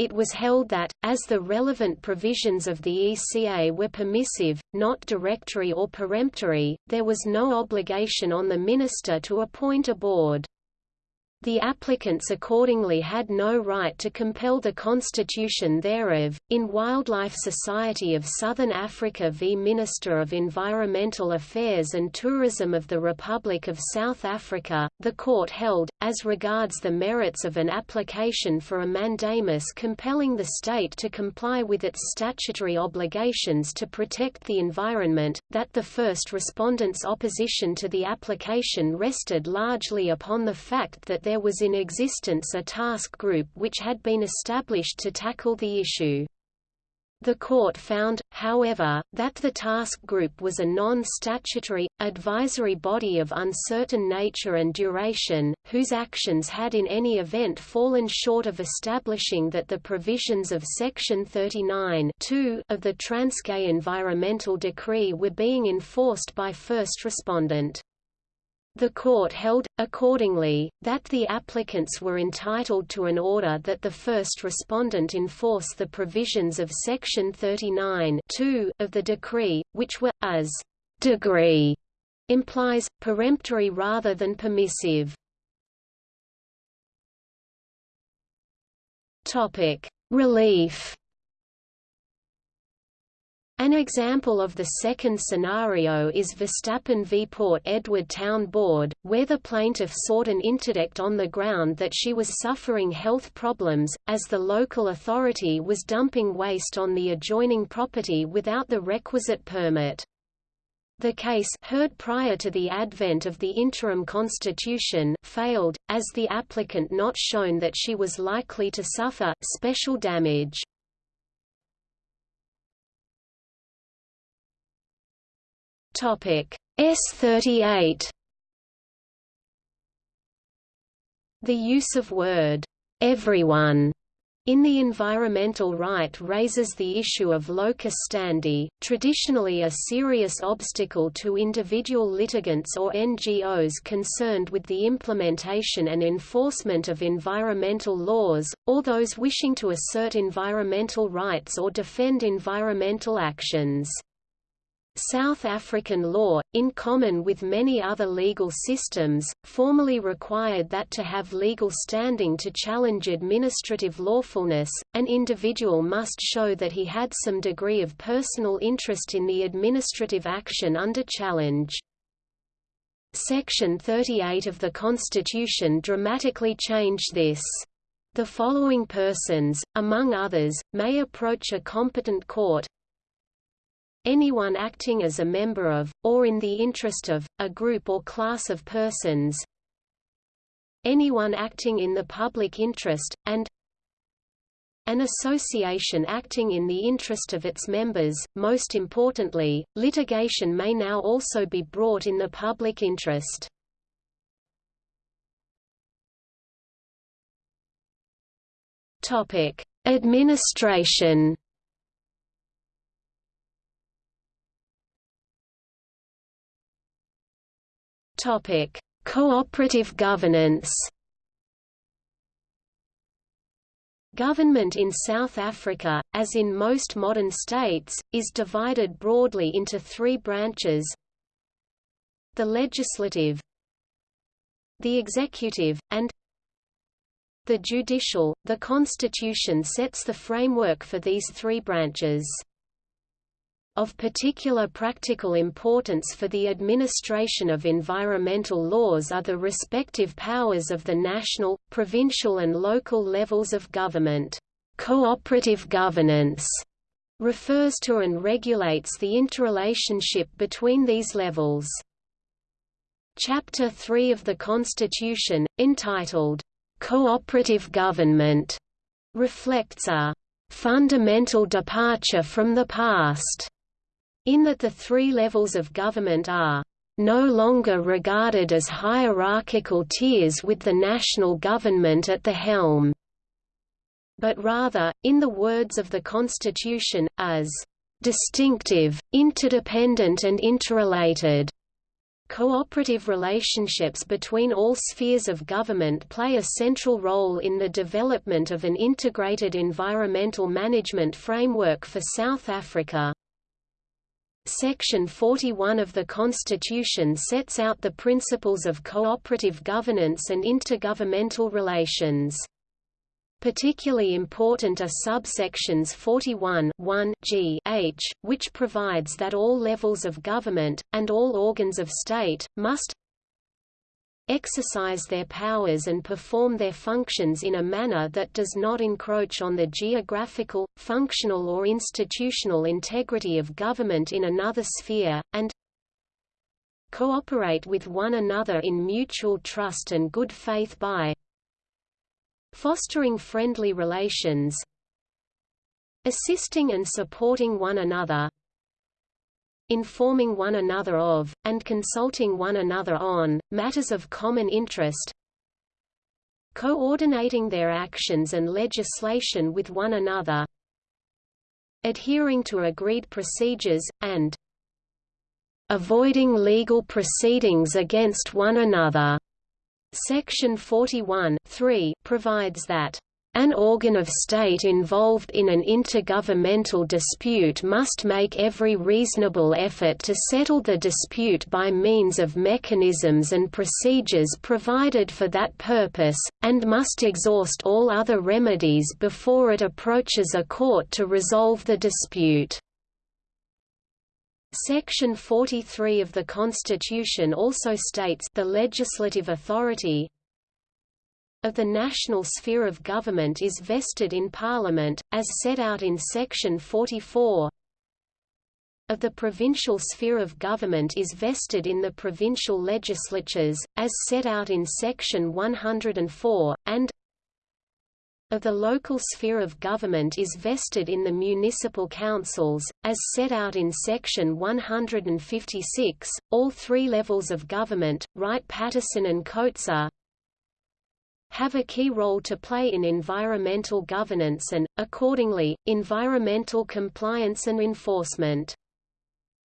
it was held that, as the relevant provisions of the ECA were permissive, not directory or peremptory, there was no obligation on the minister to appoint a board. The applicants accordingly had no right to compel the constitution thereof. In Wildlife Society of Southern Africa v Minister of Environmental Affairs and Tourism of the Republic of South Africa, the court held, as regards the merits of an application for a mandamus compelling the state to comply with its statutory obligations to protect the environment, that the first respondent's opposition to the application rested largely upon the fact that there was in existence a task group which had been established to tackle the issue. The court found, however, that the task group was a non-statutory, advisory body of uncertain nature and duration, whose actions had in any event fallen short of establishing that the provisions of Section 39 of the Transkei Environmental Decree were being enforced by first respondent. The court held, accordingly, that the applicants were entitled to an order that the first respondent enforce the provisions of Section 39 of the decree, which were, as degree implies, peremptory rather than permissive. Relief. An example of the second scenario is Verstappen v Port Edward Town Board, where the plaintiff sought an interdict on the ground that she was suffering health problems, as the local authority was dumping waste on the adjoining property without the requisite permit. The case heard prior to the advent of the interim constitution failed, as the applicant not shown that she was likely to suffer special damage. S38 The use of word everyone in the environmental right raises the issue of locus standi, traditionally a serious obstacle to individual litigants or NGOs concerned with the implementation and enforcement of environmental laws, or those wishing to assert environmental rights or defend environmental actions. South African law, in common with many other legal systems, formally required that to have legal standing to challenge administrative lawfulness, an individual must show that he had some degree of personal interest in the administrative action under challenge. Section 38 of the Constitution dramatically changed this. The following persons, among others, may approach a competent court, anyone acting as a member of, or in the interest of, a group or class of persons anyone acting in the public interest, and an association acting in the interest of its members. Most importantly, litigation may now also be brought in the public interest. Topic: Administration Topic: Cooperative governance. Government in South Africa, as in most modern states, is divided broadly into three branches the legislative the executive, and the judicial. The Constitution sets the framework for these three branches. Of particular practical importance for the administration of environmental laws are the respective powers of the national, provincial and local levels of government. Cooperative governance refers to and regulates the interrelationship between these levels. Chapter 3 of the Constitution, entitled, "'Cooperative Government' reflects a "'fundamental departure from the past' in that the three levels of government are no longer regarded as hierarchical tiers with the national government at the helm, but rather, in the words of the Constitution, as distinctive, interdependent and interrelated. Cooperative relationships between all spheres of government play a central role in the development of an integrated environmental management framework for South Africa. Section 41 of the Constitution sets out the principles of cooperative governance and intergovernmental relations. Particularly important are subsections 41 1 g h, which provides that all levels of government, and all organs of state, must exercise their powers and perform their functions in a manner that does not encroach on the geographical, functional or institutional integrity of government in another sphere, and cooperate with one another in mutual trust and good faith by fostering friendly relations assisting and supporting one another informing one another of, and consulting one another on, matters of common interest coordinating their actions and legislation with one another adhering to agreed procedures, and avoiding legal proceedings against one another. Section 41 provides that An organ of state involved in an intergovernmental dispute must make every reasonable effort to settle the dispute by means of mechanisms and procedures provided for that purpose, and must exhaust all other remedies before it approaches a court to resolve the dispute. Section 43 of the Constitution also states the legislative authority, of the national sphere of government is vested in Parliament, as set out in Section 44 of the provincial sphere of government is vested in the provincial legislatures, as set out in Section 104, and of the local sphere of government is vested in the municipal councils, as set out in Section 156. All three levels of government, Wright-Patterson and Kotzé have a key role to play in environmental governance and, accordingly, environmental compliance and enforcement.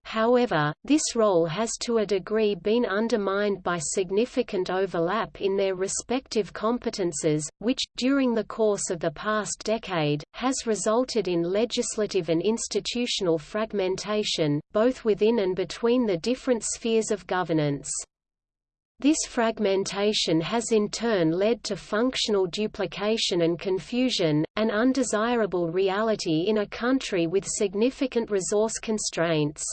However, this role has to a degree been undermined by significant overlap in their respective competences, which, during the course of the past decade, has resulted in legislative and institutional fragmentation, both within and between the different spheres of governance. This fragmentation has in turn led to functional duplication and confusion, an undesirable reality in a country with significant resource constraints.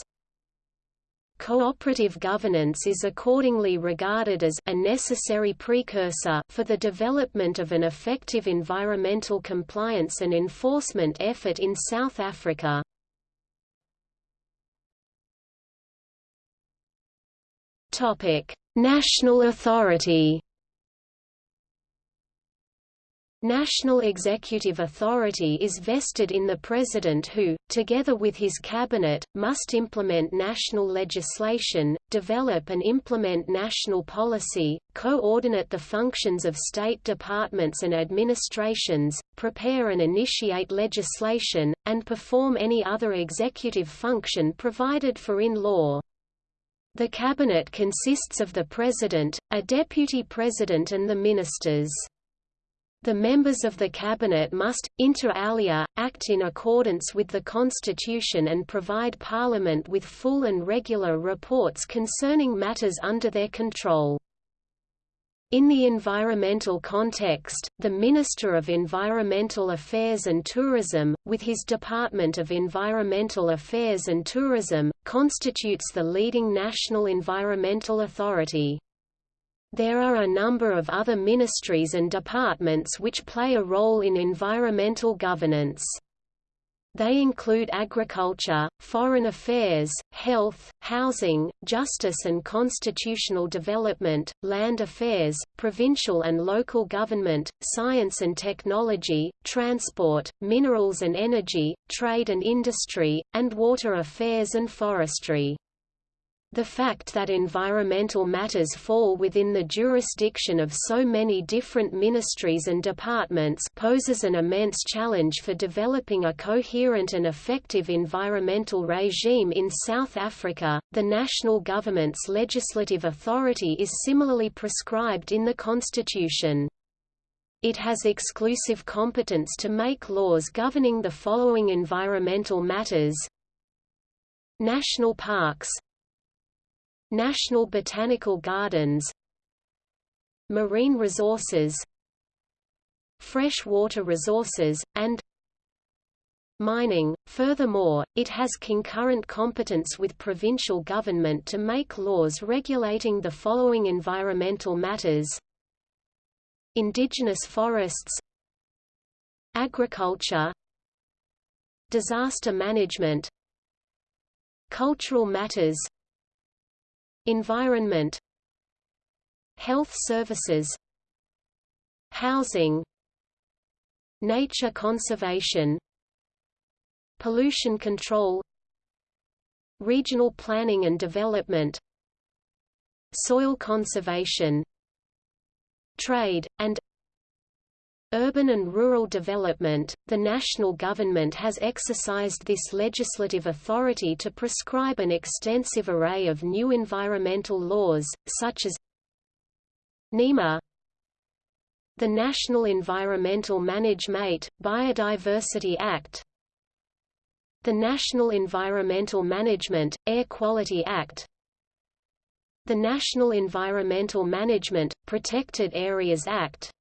Cooperative governance is accordingly regarded as a necessary precursor for the development of an effective environmental compliance and enforcement effort in South Africa. National authority National executive authority is vested in the President who, together with his cabinet, must implement national legislation, develop and implement national policy, coordinate the functions of state departments and administrations, prepare and initiate legislation, and perform any other executive function provided for in law. The cabinet consists of the president, a deputy president and the ministers. The members of the cabinet must, inter alia, act in accordance with the constitution and provide parliament with full and regular reports concerning matters under their control. In the environmental context, the Minister of Environmental Affairs and Tourism, with his Department of Environmental Affairs and Tourism, constitutes the leading national environmental authority. There are a number of other ministries and departments which play a role in environmental governance. They include agriculture, foreign affairs, health, housing, justice and constitutional development, land affairs, provincial and local government, science and technology, transport, minerals and energy, trade and industry, and water affairs and forestry. The fact that environmental matters fall within the jurisdiction of so many different ministries and departments poses an immense challenge for developing a coherent and effective environmental regime in South Africa. The national government's legislative authority is similarly prescribed in the constitution. It has exclusive competence to make laws governing the following environmental matters National parks National Botanical Gardens Marine resources Freshwater resources, and mining. Furthermore, it has concurrent competence with provincial government to make laws regulating the following environmental matters Indigenous forests Agriculture Disaster management Cultural matters Environment Health services Housing Nature conservation Pollution control Regional planning and development Soil conservation Trade, and Urban and rural development, the national government has exercised this legislative authority to prescribe an extensive array of new environmental laws, such as NEMA the National Environmental Management, Biodiversity Act the National Environmental Management, Air Quality Act the National Environmental Management, Protected Areas Act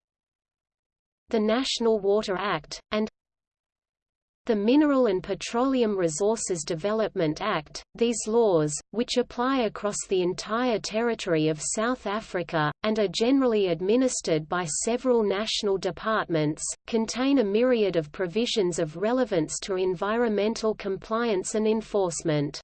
the National Water Act, and the Mineral and Petroleum Resources Development Act, these laws, which apply across the entire territory of South Africa, and are generally administered by several national departments, contain a myriad of provisions of relevance to environmental compliance and enforcement.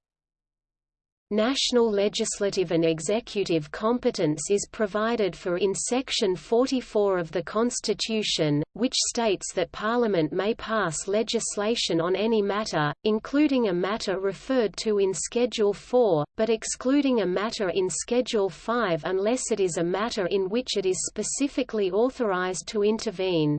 National legislative and executive competence is provided for in Section 44 of the Constitution, which states that Parliament may pass legislation on any matter, including a matter referred to in Schedule 4, but excluding a matter in Schedule 5 unless it is a matter in which it is specifically authorized to intervene.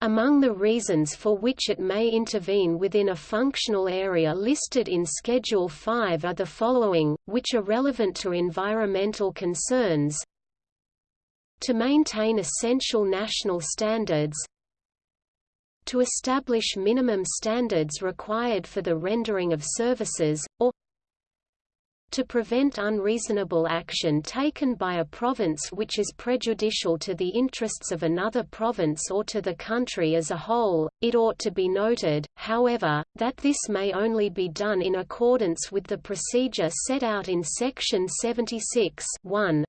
Among the reasons for which it may intervene within a functional area listed in Schedule 5 are the following, which are relevant to environmental concerns. To maintain essential national standards. To establish minimum standards required for the rendering of services, or to prevent unreasonable action taken by a province which is prejudicial to the interests of another province or to the country as a whole. It ought to be noted, however, that this may only be done in accordance with the procedure set out in Section 76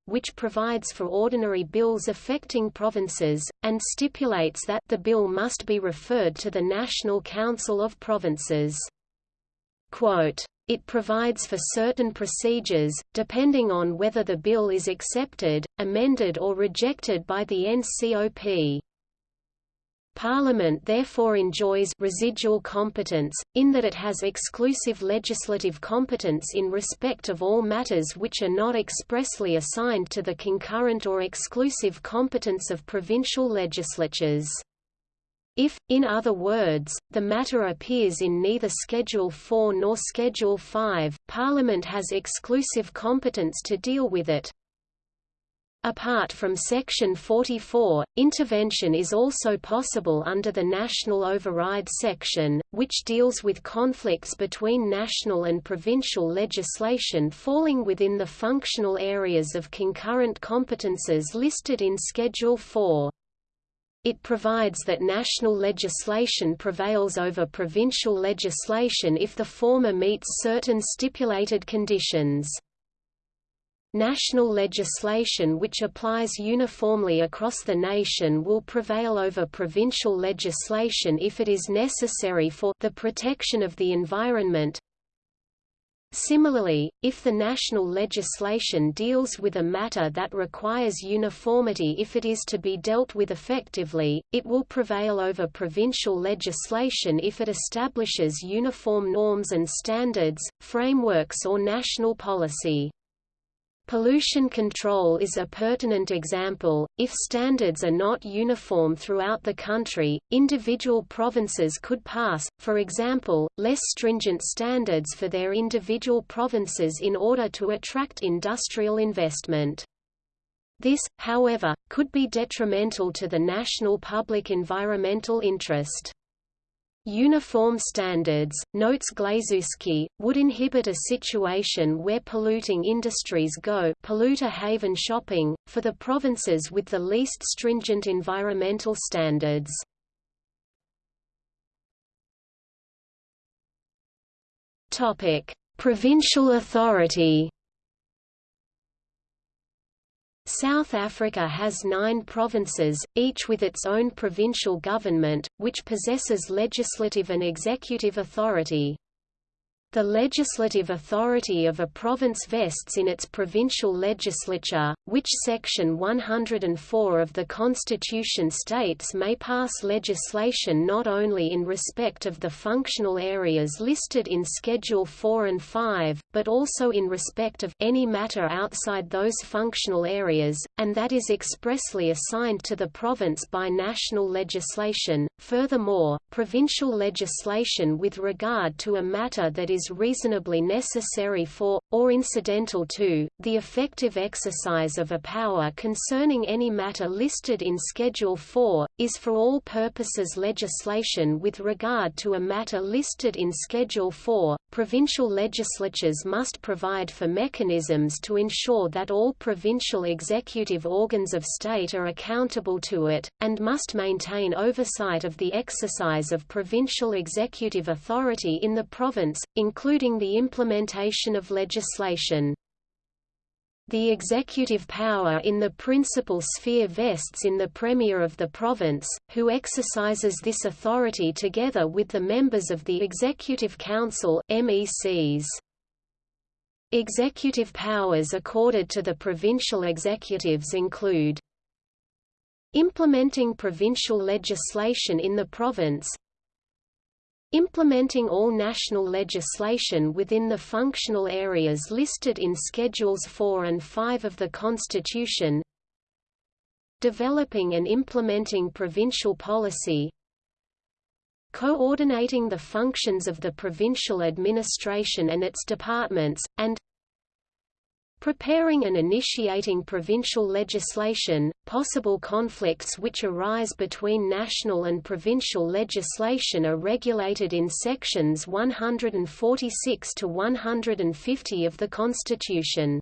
which provides for ordinary bills affecting provinces, and stipulates that the bill must be referred to the National Council of Provinces. Quote, it provides for certain procedures, depending on whether the bill is accepted, amended or rejected by the NCOP. Parliament therefore enjoys residual competence, in that it has exclusive legislative competence in respect of all matters which are not expressly assigned to the concurrent or exclusive competence of provincial legislatures. If, in other words, the matter appears in neither Schedule 4 nor Schedule 5, Parliament has exclusive competence to deal with it. Apart from Section 44, intervention is also possible under the National Override section, which deals with conflicts between national and provincial legislation falling within the functional areas of concurrent competences listed in Schedule 4. It provides that national legislation prevails over provincial legislation if the former meets certain stipulated conditions. National legislation which applies uniformly across the nation will prevail over provincial legislation if it is necessary for the protection of the environment, Similarly, if the national legislation deals with a matter that requires uniformity if it is to be dealt with effectively, it will prevail over provincial legislation if it establishes uniform norms and standards, frameworks or national policy. Pollution control is a pertinent example. If standards are not uniform throughout the country, individual provinces could pass, for example, less stringent standards for their individual provinces in order to attract industrial investment. This, however, could be detrimental to the national public environmental interest. Uniform standards, notes Glazewski, would inhibit a situation where polluting industries go polluter haven shopping, for the provinces with the least stringent environmental standards. Provincial authority South Africa has nine provinces, each with its own provincial government, which possesses legislative and executive authority. The legislative authority of a province vests in its provincial legislature, which Section 104 of the Constitution states may pass legislation not only in respect of the functional areas listed in Schedule 4 and 5, but also in respect of any matter outside those functional areas, and that is expressly assigned to the province by national legislation. Furthermore, provincial legislation with regard to a matter that is is reasonably necessary for, or incidental to, the effective exercise of a power concerning any matter listed in Schedule 4, is for all purposes legislation with regard to a matter listed in Schedule 4. Provincial legislatures must provide for mechanisms to ensure that all provincial executive organs of state are accountable to it, and must maintain oversight of the exercise of provincial executive authority in the province, including the implementation of legislation. The executive power in the principal sphere vests in the Premier of the province, who exercises this authority together with the members of the Executive Council MECs. Executive powers accorded to the provincial executives include Implementing provincial legislation in the province Implementing all national legislation within the functional areas listed in Schedules 4 and 5 of the Constitution Developing and implementing provincial policy Coordinating the functions of the provincial administration and its departments, and Preparing and initiating provincial legislation, possible conflicts which arise between national and provincial legislation are regulated in sections 146 to 150 of the Constitution.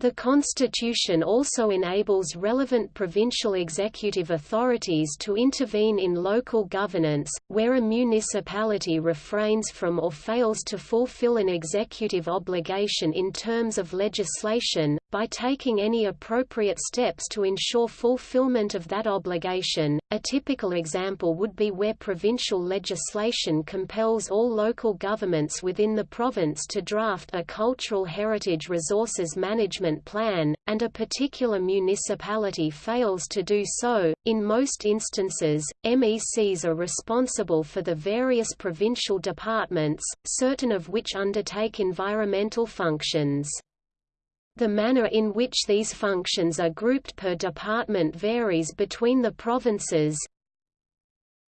The Constitution also enables relevant provincial executive authorities to intervene in local governance, where a municipality refrains from or fails to fulfill an executive obligation in terms of legislation, by taking any appropriate steps to ensure fulfillment of that obligation. A typical example would be where provincial legislation compels all local governments within the province to draft a cultural heritage resources management plan, and a particular municipality fails to do so. In most instances, MECs are responsible for the various provincial departments, certain of which undertake environmental functions. The manner in which these functions are grouped per department varies between the provinces.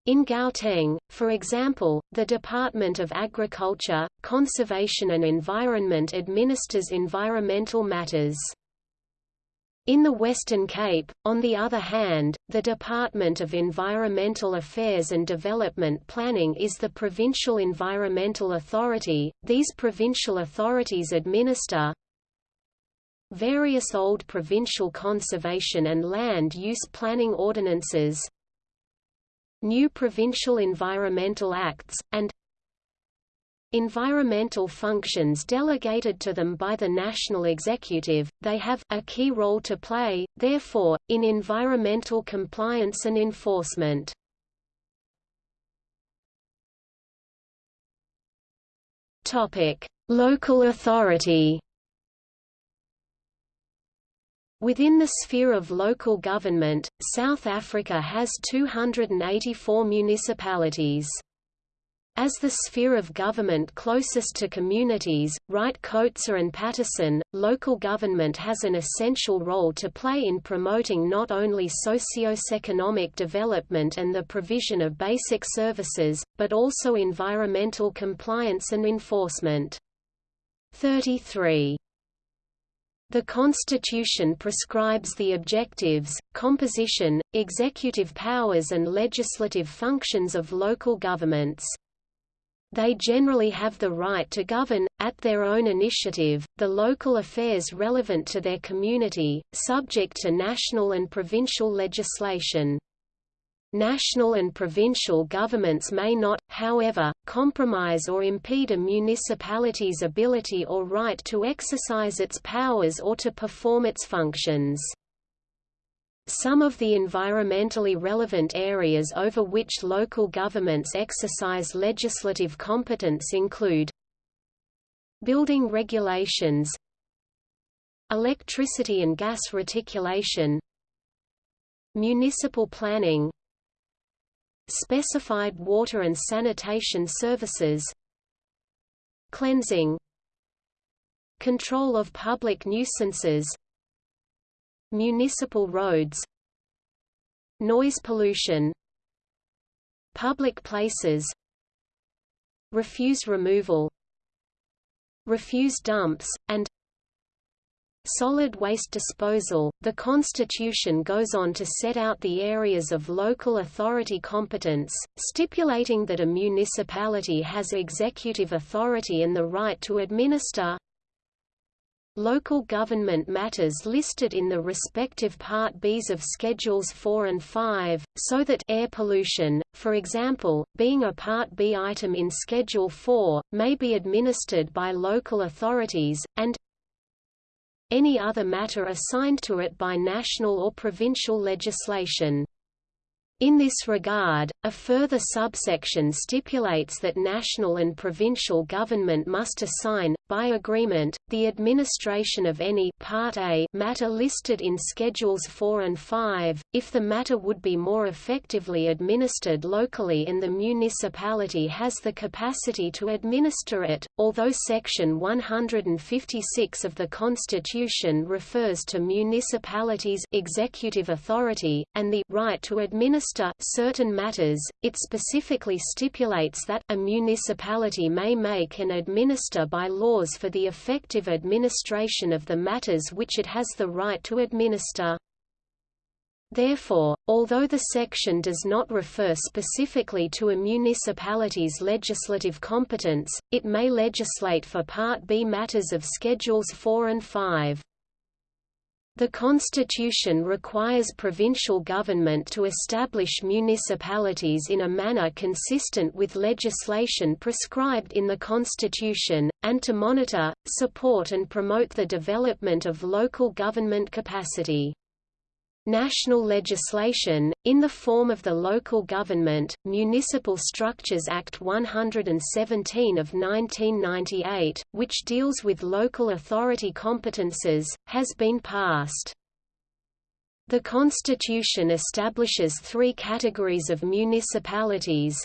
In Gauteng, for example, the Department of Agriculture, Conservation and Environment administers environmental matters. In the Western Cape, on the other hand, the Department of Environmental Affairs and Development Planning is the provincial environmental authority. These provincial authorities administer various old provincial conservation and land use planning ordinances, new provincial environmental acts, and environmental functions delegated to them by the national executive, they have a key role to play, therefore, in environmental compliance and enforcement. Local authority Within the sphere of local government, South Africa has 284 municipalities. As the sphere of government closest to communities, Wright-Kotzé and Patterson, local government has an essential role to play in promoting not only socio-economic development and the provision of basic services, but also environmental compliance and enforcement. 33 the Constitution prescribes the objectives, composition, executive powers and legislative functions of local governments. They generally have the right to govern, at their own initiative, the local affairs relevant to their community, subject to national and provincial legislation. National and provincial governments may not, however, compromise or impede a municipality's ability or right to exercise its powers or to perform its functions. Some of the environmentally relevant areas over which local governments exercise legislative competence include building regulations electricity and gas reticulation municipal planning specified water and sanitation services. Cleansing. Control of public nuisances. Municipal roads. Noise pollution. Public places. Refuse removal. Refuse dumps, and Solid waste disposal. The Constitution goes on to set out the areas of local authority competence, stipulating that a municipality has executive authority and the right to administer local government matters listed in the respective Part Bs of Schedules 4 and 5, so that air pollution, for example, being a Part B item in Schedule 4, may be administered by local authorities, and any other matter assigned to it by national or provincial legislation. In this regard, a further subsection stipulates that national and provincial government must assign, by agreement, the administration of any Part A matter listed in Schedules 4 and 5, if the matter would be more effectively administered locally and the municipality has the capacity to administer it, although Section 156 of the Constitution refers to municipalities' executive authority, and the right to administer certain matters, it specifically stipulates that a municipality may make and administer by laws for the effective administration of the matters which it has the right to administer. Therefore, although the section does not refer specifically to a municipality's legislative competence, it may legislate for Part B matters of Schedules 4 and 5. The Constitution requires provincial government to establish municipalities in a manner consistent with legislation prescribed in the Constitution, and to monitor, support and promote the development of local government capacity. National legislation, in the form of the Local Government, Municipal Structures Act 117 of 1998, which deals with local authority competences, has been passed. The Constitution establishes three categories of municipalities.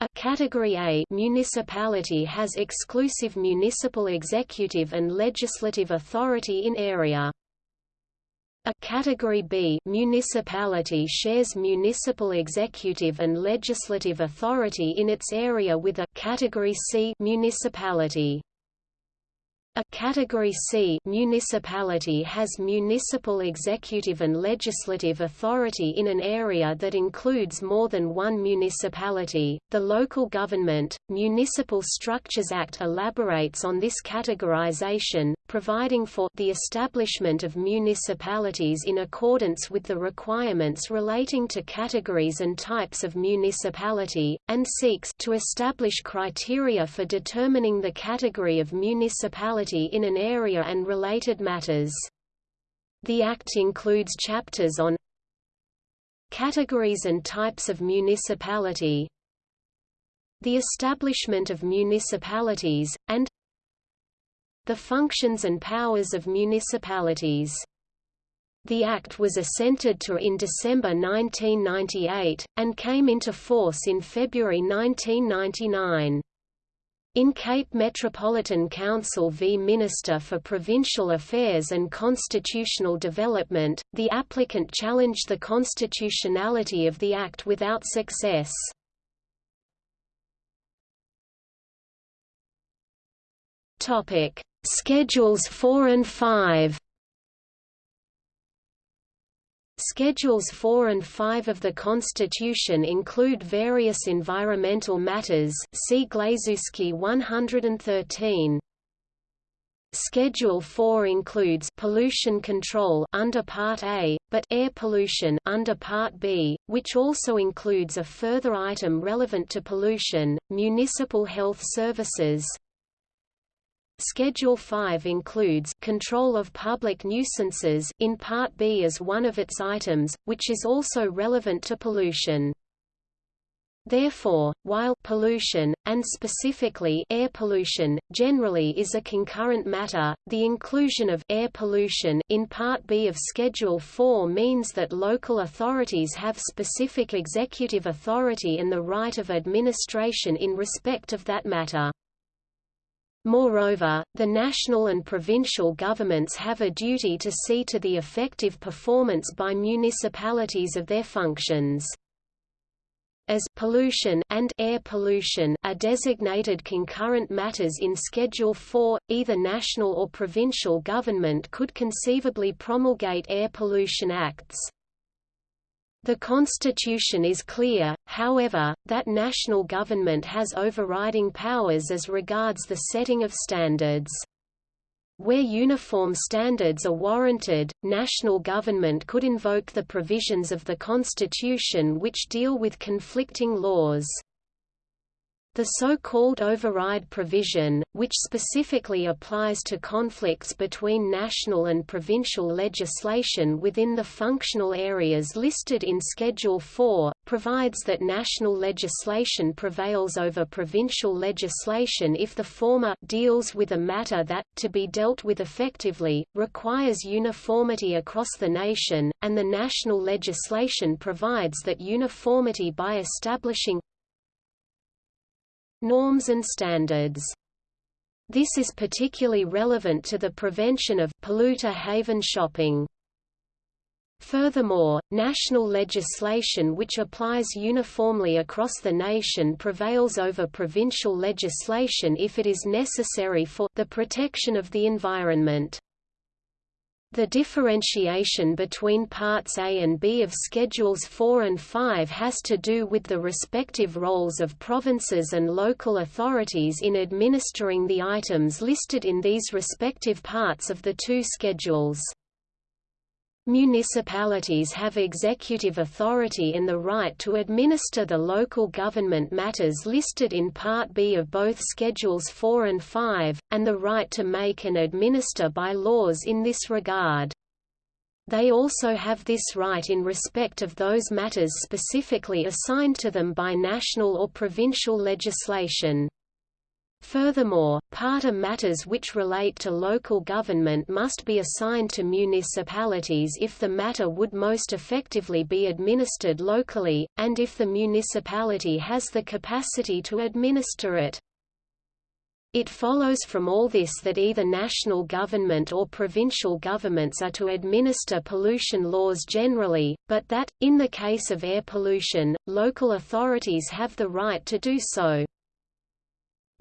A Category A municipality has exclusive municipal executive and legislative authority in area. A Category B municipality shares municipal executive and legislative authority in its area with a Category C municipality. A Category C municipality has municipal executive and legislative authority in an area that includes more than one municipality. The Local Government, Municipal Structures Act elaborates on this categorization, providing for the establishment of municipalities in accordance with the requirements relating to categories and types of municipality, and seeks to establish criteria for determining the category of municipality in an area and related matters. The Act includes chapters on categories and types of municipality, the establishment of municipalities, and the functions and powers of municipalities. The Act was assented to in December 1998, and came into force in February 1999. In Cape Metropolitan Council v Minister for Provincial Affairs and Constitutional Development, the applicant challenged the constitutionality of the Act without success. Schedules 4 and 5 Schedules 4 and 5 of the Constitution include various environmental matters see Glazewski 113. Schedule 4 includes pollution control under Part A, but air pollution under Part B, which also includes a further item relevant to pollution, municipal health services, Schedule 5 includes control of public nuisances in Part B as one of its items, which is also relevant to pollution. Therefore, while pollution, and specifically air pollution, generally is a concurrent matter, the inclusion of air pollution in Part B of Schedule 4 means that local authorities have specific executive authority and the right of administration in respect of that matter. Moreover, the national and provincial governments have a duty to see to the effective performance by municipalities of their functions. as pollution and air pollution are designated concurrent matters in Schedule 4, either national or provincial government could conceivably promulgate air pollution acts. The Constitution is clear, however, that national government has overriding powers as regards the setting of standards. Where uniform standards are warranted, national government could invoke the provisions of the Constitution which deal with conflicting laws. The so-called override provision, which specifically applies to conflicts between national and provincial legislation within the functional areas listed in Schedule 4, provides that national legislation prevails over provincial legislation if the former deals with a matter that, to be dealt with effectively, requires uniformity across the nation, and the national legislation provides that uniformity by establishing norms and standards. This is particularly relevant to the prevention of polluter haven shopping. Furthermore, national legislation which applies uniformly across the nation prevails over provincial legislation if it is necessary for the protection of the environment. The differentiation between Parts A and B of Schedules 4 and 5 has to do with the respective roles of provinces and local authorities in administering the items listed in these respective parts of the two schedules. Municipalities have executive authority in the right to administer the local government matters listed in Part B of both Schedules 4 and 5, and the right to make and administer by laws in this regard. They also have this right in respect of those matters specifically assigned to them by national or provincial legislation. Furthermore, part of matters which relate to local government must be assigned to municipalities if the matter would most effectively be administered locally, and if the municipality has the capacity to administer it. It follows from all this that either national government or provincial governments are to administer pollution laws generally, but that, in the case of air pollution, local authorities have the right to do so.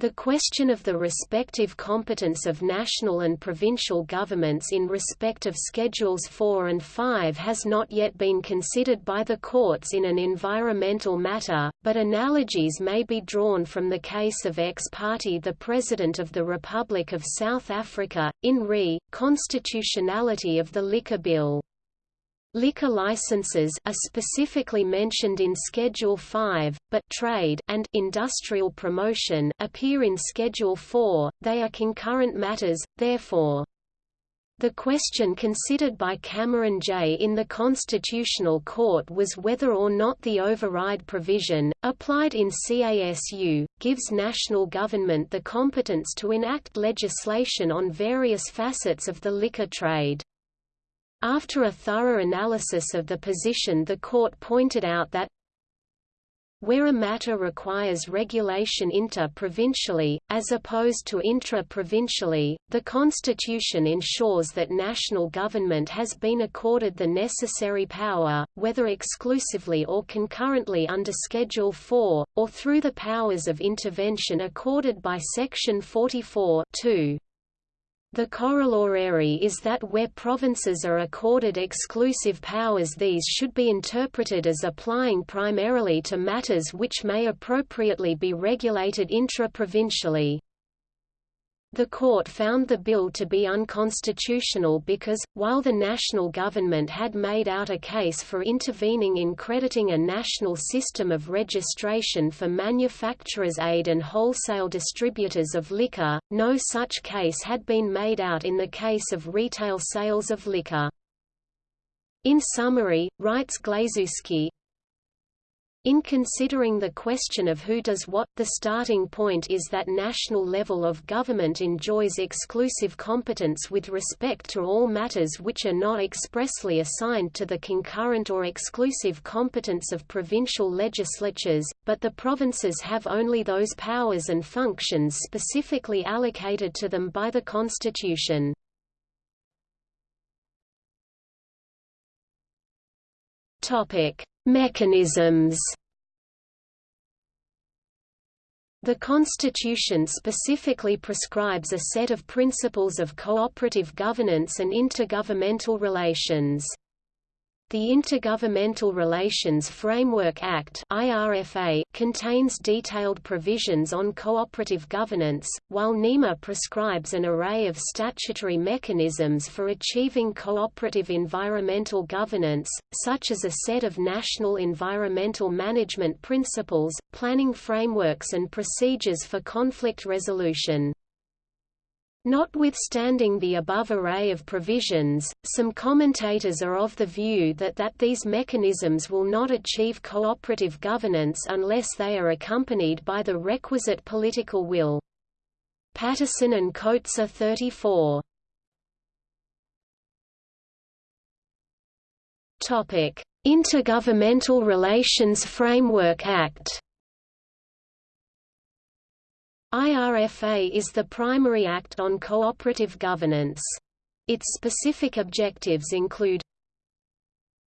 The question of the respective competence of national and provincial governments in respect of Schedules 4 and 5 has not yet been considered by the courts in an environmental matter, but analogies may be drawn from the case of ex parte the President of the Republic of South Africa, in re. Constitutionality of the Liquor Bill. Liquor licenses are specifically mentioned in Schedule 5, but trade and industrial promotion appear in Schedule 4. They are concurrent matters, therefore. The question considered by Cameron J. in the Constitutional Court was whether or not the override provision, applied in CASU, gives national government the competence to enact legislation on various facets of the liquor trade. After a thorough analysis of the position the court pointed out that where a matter requires regulation inter-provincially, as opposed to intra-provincially, the Constitution ensures that national government has been accorded the necessary power, whether exclusively or concurrently under Schedule 4, or through the powers of intervention accorded by Section 44 2. The corollary is that where provinces are accorded exclusive powers these should be interpreted as applying primarily to matters which may appropriately be regulated intra-provincially. The court found the bill to be unconstitutional because, while the national government had made out a case for intervening in crediting a national system of registration for manufacturers' aid and wholesale distributors of liquor, no such case had been made out in the case of retail sales of liquor. In summary, writes Glazewski, in considering the question of who does what, the starting point is that national level of government enjoys exclusive competence with respect to all matters which are not expressly assigned to the concurrent or exclusive competence of provincial legislatures, but the provinces have only those powers and functions specifically allocated to them by the Constitution. Topic: Mechanisms. The Constitution specifically prescribes a set of principles of cooperative governance and intergovernmental relations. The Intergovernmental Relations Framework Act contains detailed provisions on cooperative governance, while NEMA prescribes an array of statutory mechanisms for achieving cooperative environmental governance, such as a set of national environmental management principles, planning frameworks and procedures for conflict resolution. Notwithstanding the above array of provisions, some commentators are of the view that, that these mechanisms will not achieve cooperative governance unless they are accompanied by the requisite political will. Patterson and Kotzé are 34. Topic: Intergovernmental Relations Framework Act IRFA is the primary act on cooperative governance. Its specific objectives include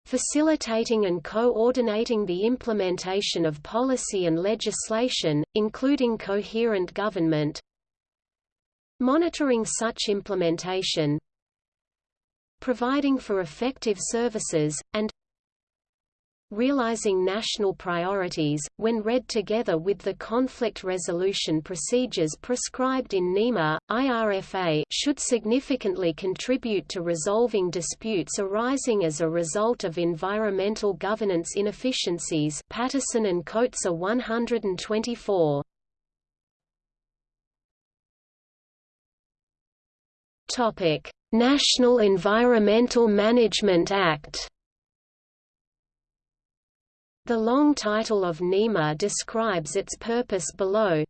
facilitating and coordinating the implementation of policy and legislation, including coherent government monitoring such implementation providing for effective services, and realizing national priorities, when read together with the conflict resolution procedures prescribed in NEMA, IRFA should significantly contribute to resolving disputes arising as a result of environmental governance inefficiencies Paterson and Kotzé 124. National Environmental Management Act the long title of NEMA describes its purpose below.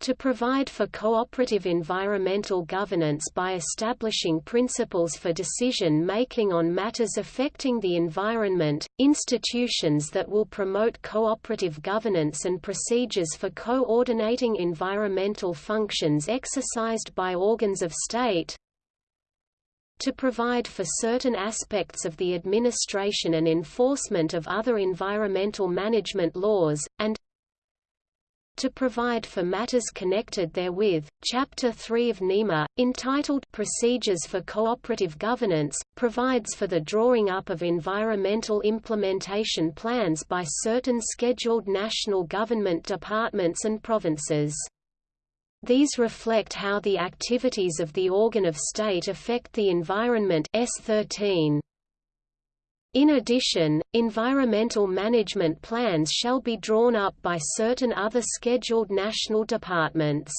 To provide for cooperative environmental governance by establishing principles for decision-making on matters affecting the environment, institutions that will promote cooperative governance and procedures for coordinating environmental functions exercised by organs of state, to provide for certain aspects of the administration and enforcement of other environmental management laws, and to provide for matters connected therewith. Chapter 3 of NEMA, entitled Procedures for Cooperative Governance, provides for the drawing up of environmental implementation plans by certain scheduled national government departments and provinces. These reflect how the activities of the organ of state affect the environment S13. In addition, environmental management plans shall be drawn up by certain other scheduled national departments.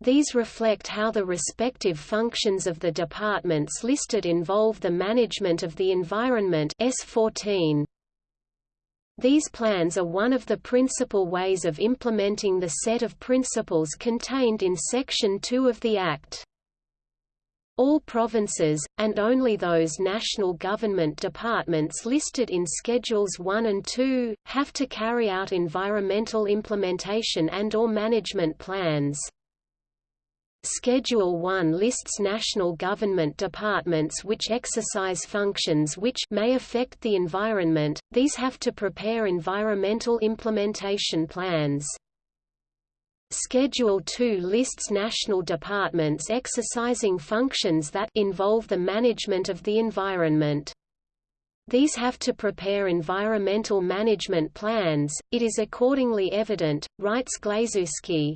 These reflect how the respective functions of the departments listed involve the management of the environment S14. These plans are one of the principal ways of implementing the set of principles contained in Section 2 of the Act. All provinces, and only those national government departments listed in Schedules 1 and 2, have to carry out environmental implementation and or management plans. Schedule 1 lists national government departments which exercise functions which may affect the environment, these have to prepare environmental implementation plans. Schedule 2 lists national departments exercising functions that involve the management of the environment. These have to prepare environmental management plans. It is accordingly evident, writes Glazewski,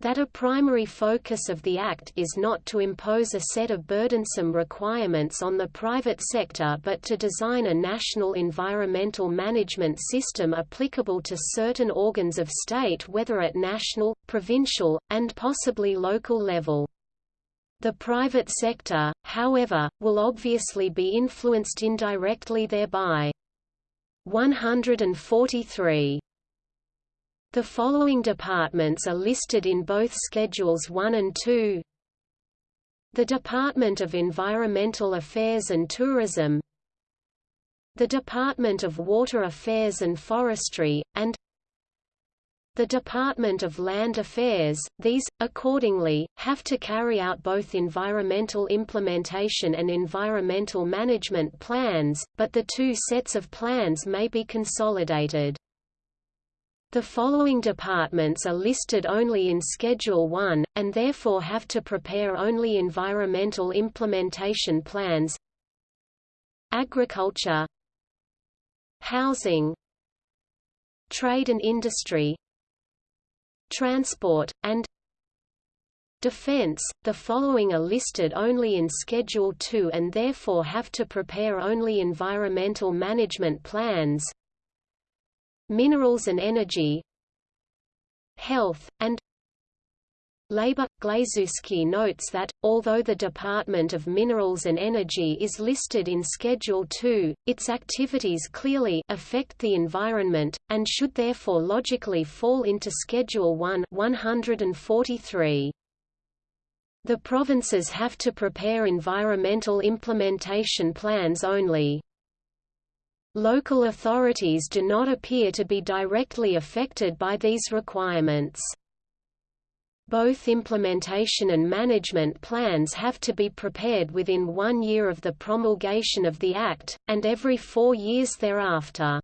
that a primary focus of the Act is not to impose a set of burdensome requirements on the private sector but to design a national environmental management system applicable to certain organs of state whether at national, provincial, and possibly local level. The private sector, however, will obviously be influenced indirectly thereby. 143 the following departments are listed in both Schedules 1 and 2 The Department of Environmental Affairs and Tourism. The Department of Water Affairs and Forestry, and the Department of Land Affairs, these, accordingly, have to carry out both environmental implementation and environmental management plans, but the two sets of plans may be consolidated. The following departments are listed only in Schedule 1, and therefore have to prepare only environmental implementation plans. Agriculture. Housing. Trade and industry. Transport, and Defense, the following are listed only in Schedule 2 and therefore have to prepare only environmental management plans Minerals and energy Health, and Labor. Glazewski notes that, although the Department of Minerals and Energy is listed in Schedule 2, its activities clearly affect the environment, and should therefore logically fall into Schedule 1 143. The provinces have to prepare environmental implementation plans only. Local authorities do not appear to be directly affected by these requirements. Both implementation and management plans have to be prepared within one year of the promulgation of the Act, and every four years thereafter.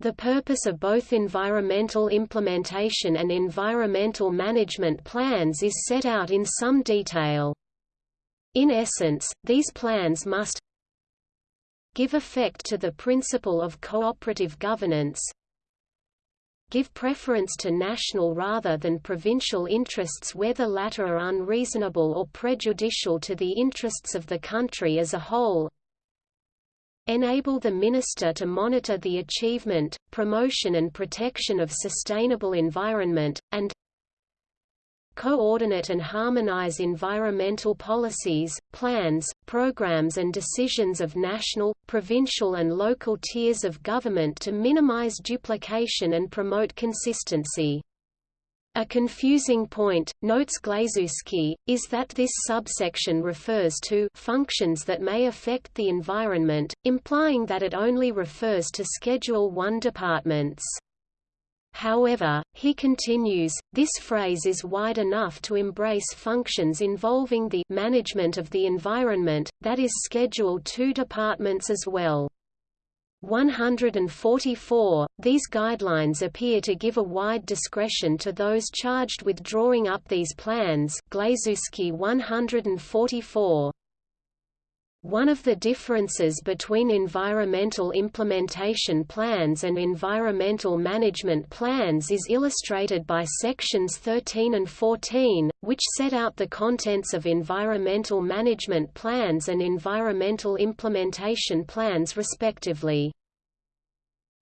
The purpose of both environmental implementation and environmental management plans is set out in some detail. In essence, these plans must give effect to the principle of cooperative governance, give preference to national rather than provincial interests where the latter are unreasonable or prejudicial to the interests of the country as a whole, enable the minister to monitor the achievement, promotion and protection of sustainable environment, and coordinate and harmonize environmental policies, plans, programs and decisions of national, provincial and local tiers of government to minimize duplication and promote consistency. A confusing point, notes Glazewski, is that this subsection refers to functions that may affect the environment, implying that it only refers to Schedule 1 departments. However, he continues, this phrase is wide enough to embrace functions involving the management of the environment, that is Schedule II departments as well. 144, these guidelines appear to give a wide discretion to those charged with drawing up these plans Glazewski 144. One of the differences between environmental implementation plans and environmental management plans is illustrated by sections 13 and 14, which set out the contents of environmental management plans and environmental implementation plans respectively.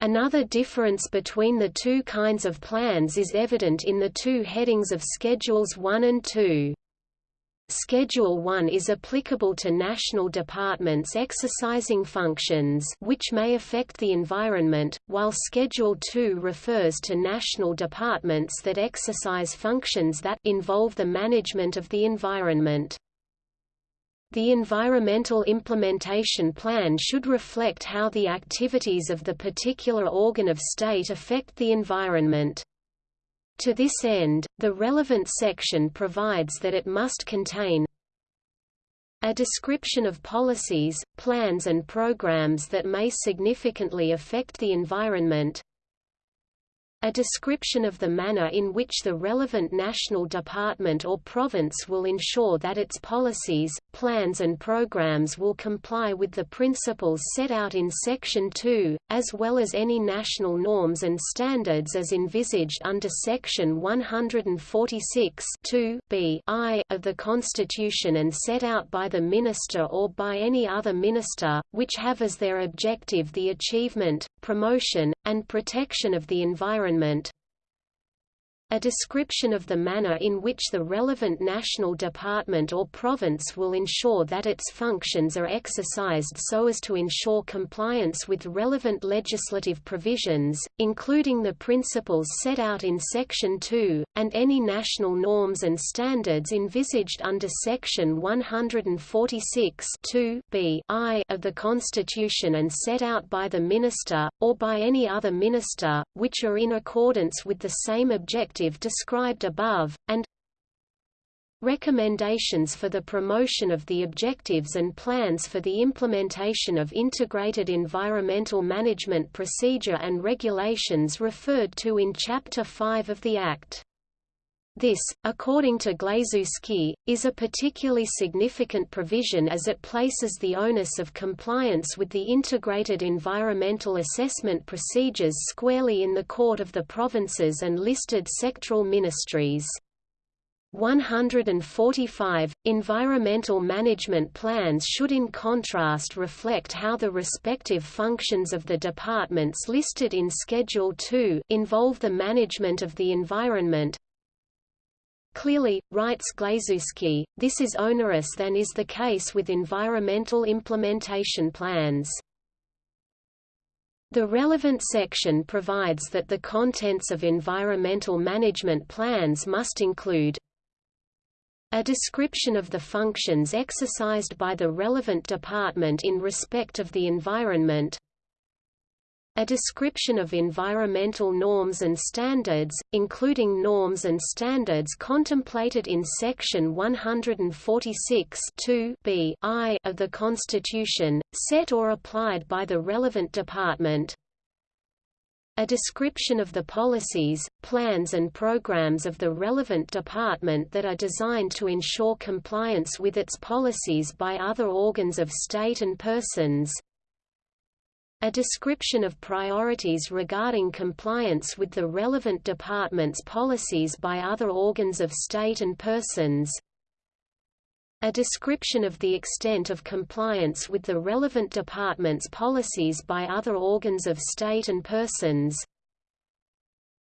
Another difference between the two kinds of plans is evident in the two headings of Schedules 1 and 2. Schedule 1 is applicable to national departments exercising functions which may affect the environment, while Schedule 2 refers to national departments that exercise functions that involve the management of the environment. The environmental implementation plan should reflect how the activities of the particular organ of state affect the environment. To this end, the relevant section provides that it must contain a description of policies, plans and programs that may significantly affect the environment, a description of the manner in which the relevant national department or province will ensure that its policies, plans and programs will comply with the principles set out in Section 2, as well as any national norms and standards as envisaged under Section 146 b I of the Constitution and set out by the Minister or by any other Minister, which have as their objective the achievement, promotion, and protection of the environment, environment a description of the manner in which the relevant national department or province will ensure that its functions are exercised so as to ensure compliance with relevant legislative provisions, including the principles set out in Section 2, and any national norms and standards envisaged under Section 146 b I of the Constitution and set out by the Minister, or by any other Minister, which are in accordance with the same objective described above, and recommendations for the promotion of the objectives and plans for the implementation of integrated environmental management procedure and regulations referred to in Chapter 5 of the Act. This, according to Glazewski, is a particularly significant provision as it places the onus of compliance with the integrated environmental assessment procedures squarely in the court of the provinces and listed sectoral ministries. 145. Environmental management plans should in contrast reflect how the respective functions of the departments listed in Schedule 2 involve the management of the environment, Clearly, writes Glazewski, this is onerous than is the case with environmental implementation plans. The relevant section provides that the contents of environmental management plans must include a description of the functions exercised by the relevant department in respect of the environment a description of environmental norms and standards, including norms and standards contemplated in Section 146 b I of the Constitution, set or applied by the relevant department, a description of the policies, plans and programs of the relevant department that are designed to ensure compliance with its policies by other organs of state and persons, a description of priorities regarding compliance with the relevant department's policies by other organs of state and persons, a description of the extent of compliance with the relevant department's policies by other organs of state and persons,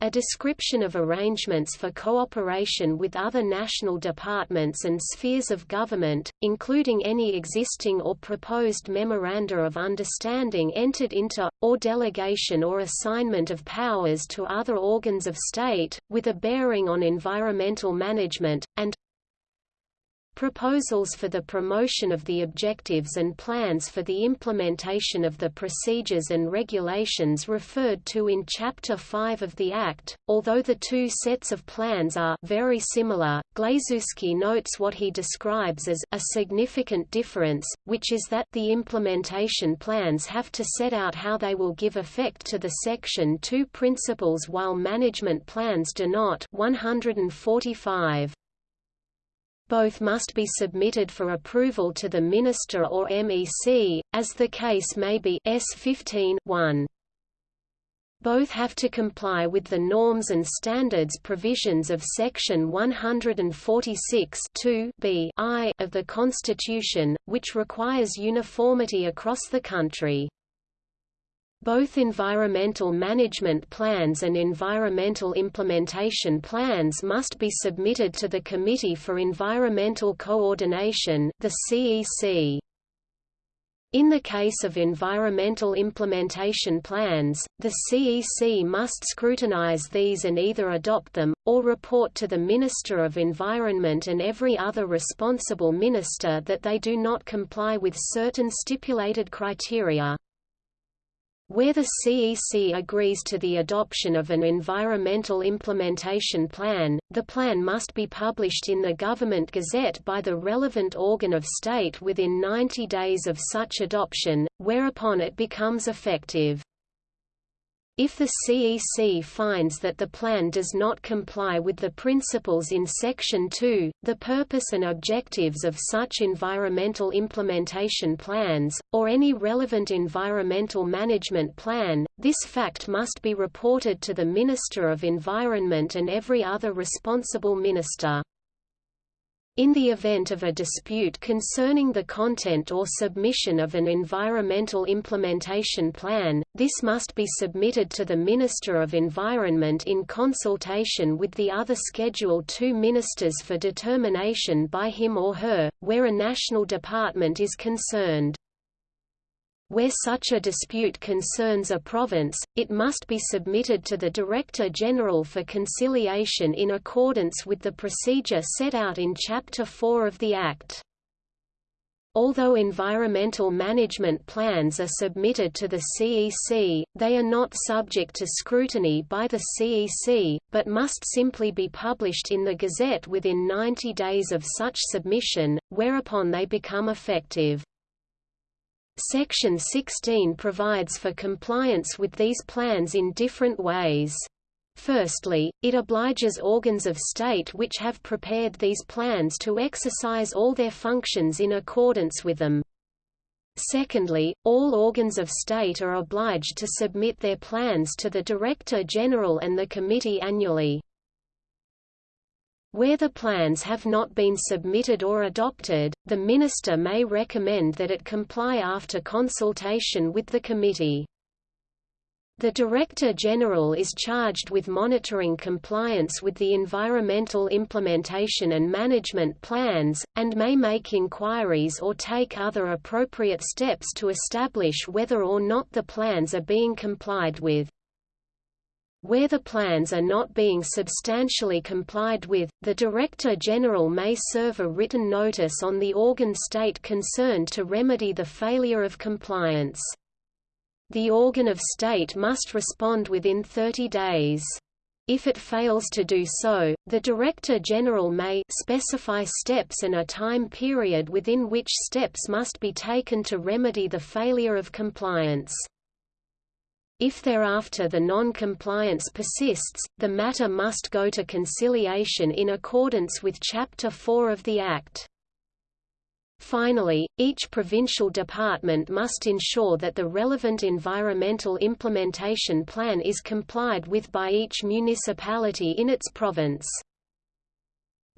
a description of arrangements for cooperation with other national departments and spheres of government, including any existing or proposed memoranda of understanding entered into, or delegation or assignment of powers to other organs of state, with a bearing on environmental management, and Proposals for the promotion of the objectives and plans for the implementation of the procedures and regulations referred to in Chapter 5 of the Act. Although the two sets of plans are very similar, Glazewski notes what he describes as a significant difference, which is that the implementation plans have to set out how they will give effect to the Section 2 principles while management plans do not 145 both must be submitted for approval to the Minister or MEC, as the case may be S 15 1. Both have to comply with the norms and standards provisions of Section 146 b I of the Constitution, which requires uniformity across the country. Both environmental management plans and environmental implementation plans must be submitted to the Committee for Environmental Coordination the CEC. In the case of environmental implementation plans, the CEC must scrutinize these and either adopt them, or report to the Minister of Environment and every other responsible minister that they do not comply with certain stipulated criteria. Where the CEC agrees to the adoption of an environmental implementation plan, the plan must be published in the Government Gazette by the relevant organ of state within 90 days of such adoption, whereupon it becomes effective. If the CEC finds that the plan does not comply with the principles in Section 2, the purpose and objectives of such environmental implementation plans, or any relevant environmental management plan, this fact must be reported to the Minister of Environment and every other responsible minister. In the event of a dispute concerning the content or submission of an environmental implementation plan, this must be submitted to the Minister of Environment in consultation with the other Schedule II ministers for determination by him or her, where a national department is concerned. Where such a dispute concerns a province, it must be submitted to the Director General for conciliation in accordance with the procedure set out in Chapter 4 of the Act. Although environmental management plans are submitted to the CEC, they are not subject to scrutiny by the CEC, but must simply be published in the Gazette within 90 days of such submission, whereupon they become effective. Section 16 provides for compliance with these plans in different ways. Firstly, it obliges organs of state which have prepared these plans to exercise all their functions in accordance with them. Secondly, all organs of state are obliged to submit their plans to the Director General and the Committee annually. Where the plans have not been submitted or adopted, the Minister may recommend that it comply after consultation with the committee. The Director General is charged with monitoring compliance with the environmental implementation and management plans, and may make inquiries or take other appropriate steps to establish whether or not the plans are being complied with. Where the plans are not being substantially complied with, the Director General may serve a written notice on the organ state concerned to remedy the failure of compliance. The organ of state must respond within 30 days. If it fails to do so, the Director General may specify steps and a time period within which steps must be taken to remedy the failure of compliance. If thereafter the non-compliance persists, the matter must go to conciliation in accordance with Chapter 4 of the Act. Finally, each provincial department must ensure that the relevant environmental implementation plan is complied with by each municipality in its province.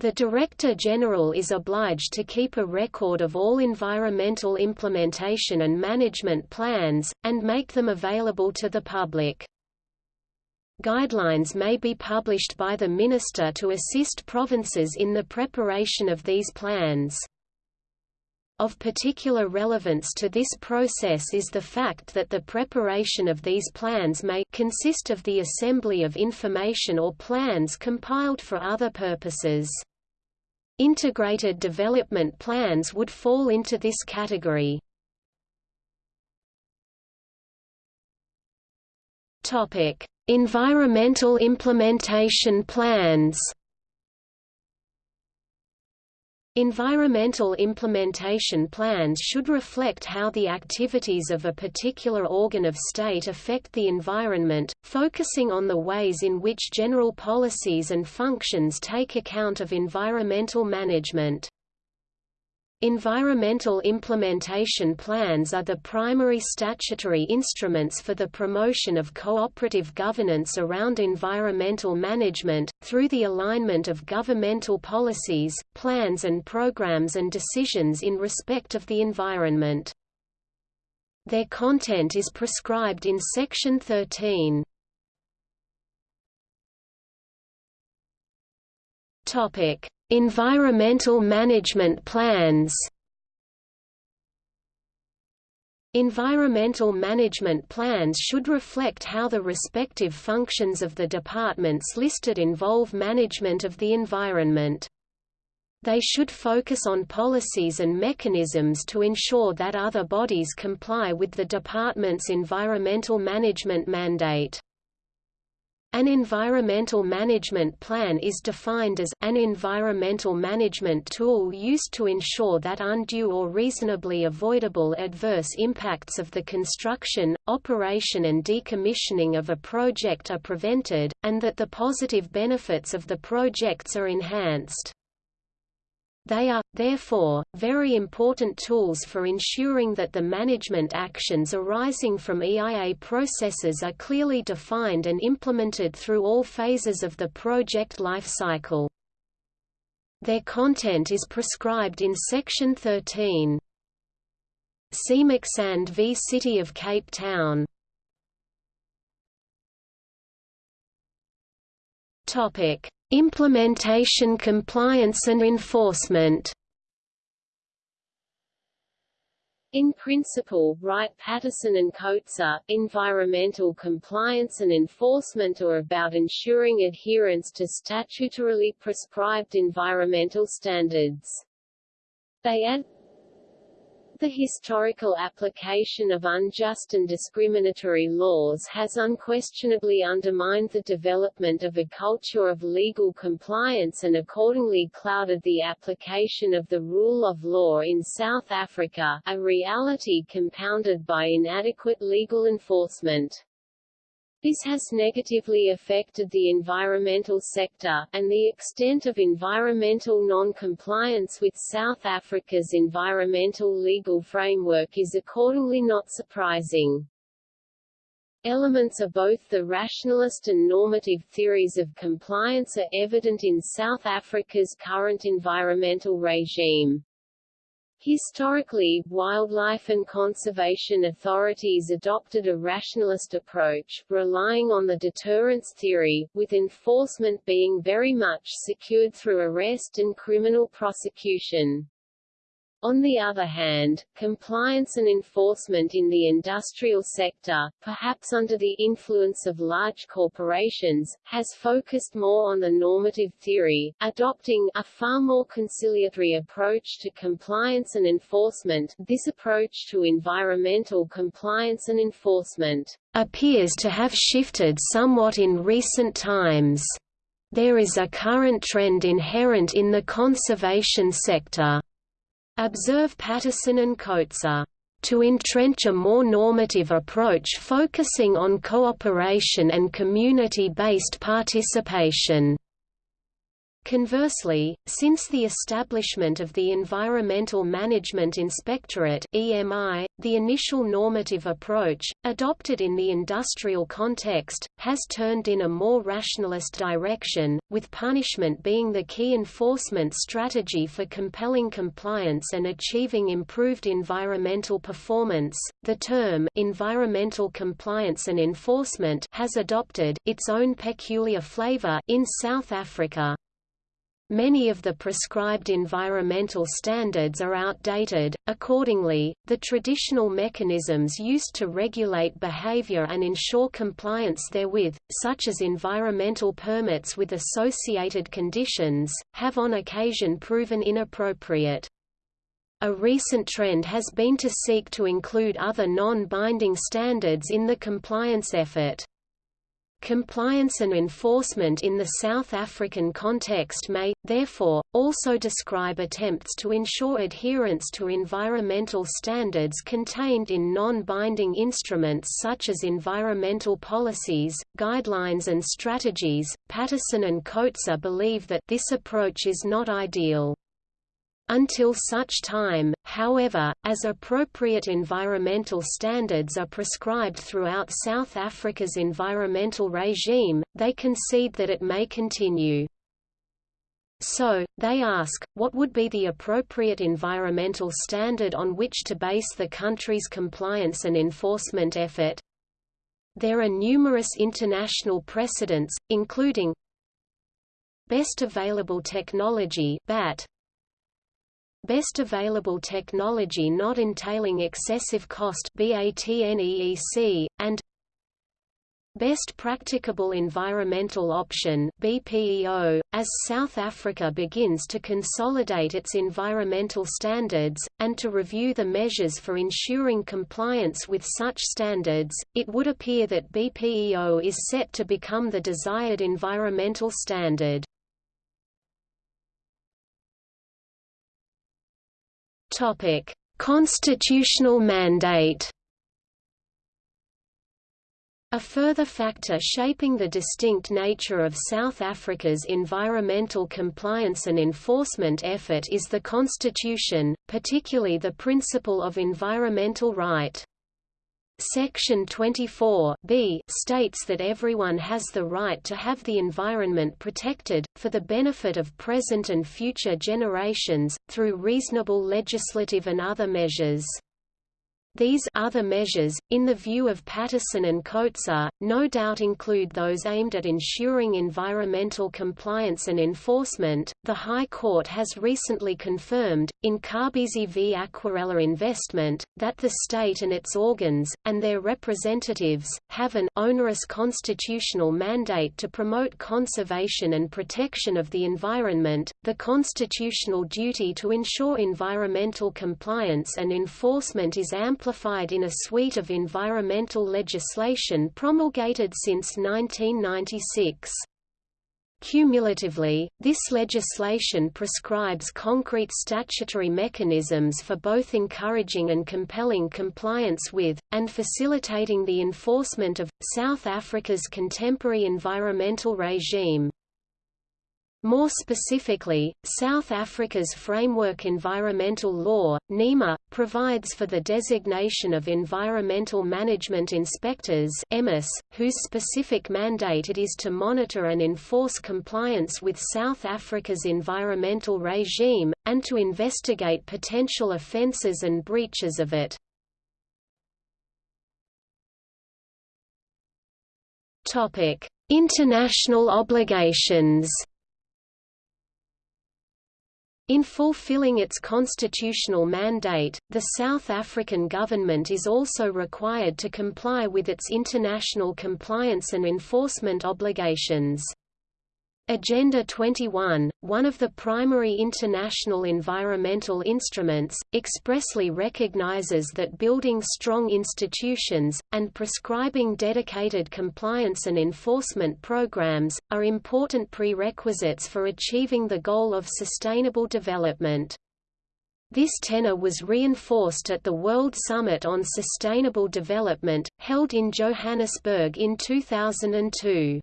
The Director General is obliged to keep a record of all environmental implementation and management plans, and make them available to the public. Guidelines may be published by the Minister to assist provinces in the preparation of these plans. Of particular relevance to this process is the fact that the preparation of these plans may consist of the assembly of information or plans compiled for other purposes. Integrated development plans would fall into this category. Topic: Environmental implementation plans. Environmental implementation plans should reflect how the activities of a particular organ of state affect the environment, focusing on the ways in which general policies and functions take account of environmental management. Environmental implementation plans are the primary statutory instruments for the promotion of cooperative governance around environmental management, through the alignment of governmental policies, plans and programs and decisions in respect of the environment. Their content is prescribed in Section 13. Environmental management plans Environmental management plans should reflect how the respective functions of the departments listed involve management of the environment. They should focus on policies and mechanisms to ensure that other bodies comply with the department's environmental management mandate. An environmental management plan is defined as, an environmental management tool used to ensure that undue or reasonably avoidable adverse impacts of the construction, operation and decommissioning of a project are prevented, and that the positive benefits of the projects are enhanced. They are, therefore, very important tools for ensuring that the management actions arising from EIA processes are clearly defined and implemented through all phases of the project life cycle. Their content is prescribed in Section 13. See Maccsand v City of Cape Town. Topic: Implementation compliance and enforcement In principle, write Paterson and Kotzé, environmental compliance and enforcement are about ensuring adherence to statutorily prescribed environmental standards. They add the historical application of unjust and discriminatory laws has unquestionably undermined the development of a culture of legal compliance and accordingly clouded the application of the rule of law in South Africa, a reality compounded by inadequate legal enforcement. This has negatively affected the environmental sector, and the extent of environmental non-compliance with South Africa's environmental legal framework is accordingly not surprising. Elements of both the rationalist and normative theories of compliance are evident in South Africa's current environmental regime. Historically, wildlife and conservation authorities adopted a rationalist approach, relying on the deterrence theory, with enforcement being very much secured through arrest and criminal prosecution. On the other hand, compliance and enforcement in the industrial sector, perhaps under the influence of large corporations, has focused more on the normative theory, adopting a far more conciliatory approach to compliance and enforcement. This approach to environmental compliance and enforcement appears to have shifted somewhat in recent times. There is a current trend inherent in the conservation sector Observe Paterson and Kotzé to entrench a more normative approach focusing on cooperation and community-based participation. Conversely, since the establishment of the Environmental Management Inspectorate (EMI), the initial normative approach, adopted in the industrial context, has turned in a more rationalist direction, with punishment being the key enforcement strategy for compelling compliance and achieving improved environmental performance. The term environmental compliance and enforcement has adopted its own peculiar flavor in South Africa. Many of the prescribed environmental standards are outdated, accordingly, the traditional mechanisms used to regulate behavior and ensure compliance therewith, such as environmental permits with associated conditions, have on occasion proven inappropriate. A recent trend has been to seek to include other non-binding standards in the compliance effort. Compliance and enforcement in the South African context may, therefore, also describe attempts to ensure adherence to environmental standards contained in non-binding instruments such as environmental policies, guidelines and strategies. Paterson and Kotzé believe that this approach is not ideal. Until such time, however, as appropriate environmental standards are prescribed throughout South Africa's environmental regime, they concede that it may continue. So, they ask, what would be the appropriate environmental standard on which to base the country's compliance and enforcement effort? There are numerous international precedents, including Best Available Technology BAT, Best available technology not entailing excessive cost BATNEEC, and Best Practicable Environmental Option BPEO, as South Africa begins to consolidate its environmental standards, and to review the measures for ensuring compliance with such standards, it would appear that BPEO is set to become the desired environmental standard. Topic: Constitutional mandate. A further factor shaping the distinct nature of South Africa's environmental compliance and enforcement effort is the constitution, particularly the principle of environmental right. Section 24 b states that everyone has the right to have the environment protected, for the benefit of present and future generations, through reasonable legislative and other measures. These other measures, in the view of Paterson and Kotzé, no doubt include those aimed at ensuring environmental compliance and enforcement. The High Court has recently confirmed, in Kabezi v. Aquarella Investment, that the state and its organs, and their representatives, have an onerous constitutional mandate to promote conservation and protection of the environment, the constitutional duty to ensure environmental compliance and enforcement is ample amplified in a suite of environmental legislation promulgated since 1996. Cumulatively, this legislation prescribes concrete statutory mechanisms for both encouraging and compelling compliance with, and facilitating the enforcement of, South Africa's contemporary environmental regime. More specifically, South Africa's Framework Environmental Law, NEMA, provides for the designation of Environmental Management Inspectors whose specific mandate it is to monitor and enforce compliance with South Africa's environmental regime, and to investigate potential offences and breaches of it. International obligations in fulfilling its constitutional mandate, the South African government is also required to comply with its international compliance and enforcement obligations. Agenda 21, one of the primary international environmental instruments, expressly recognizes that building strong institutions, and prescribing dedicated compliance and enforcement programs, are important prerequisites for achieving the goal of sustainable development. This tenor was reinforced at the World Summit on Sustainable Development, held in Johannesburg in 2002.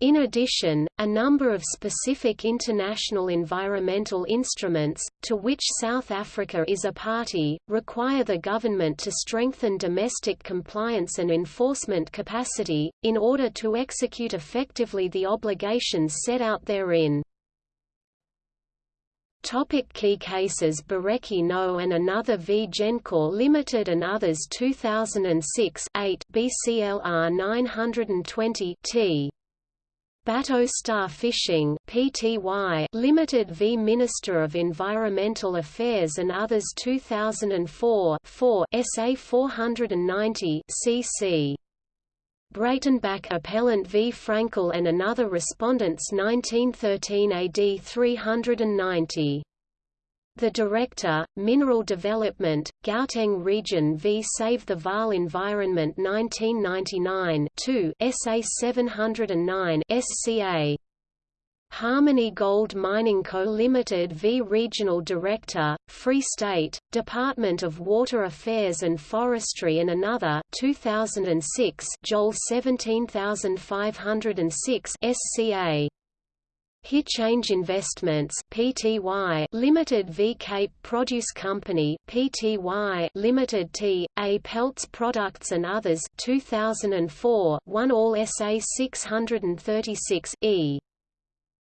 In addition, a number of specific international environmental instruments, to which South Africa is a party, require the government to strengthen domestic compliance and enforcement capacity, in order to execute effectively the obligations set out therein. Topic key cases Bareki No and another v Gencor Limited and others 2006 8 BCLR 920 T Bato Star Fishing Pty Limited v Minister of Environmental Affairs and Others 2004 4 SA 490 CC Breitenbach Appellant v Frankel and another Respondents 1913 AD 390 the Director, Mineral Development, Gauteng Region v Save the Vaal Environment 1999 2 SA 709 SCA Harmony Gold Mining Co. Limited v Regional Director, Free State, Department of Water Affairs and Forestry and another 2006 Joel 17506 SCA Change Investments Pty Limited v Cape Produce Company Pty Limited T A Pelts Products and Others 2004 1 All SA 636 E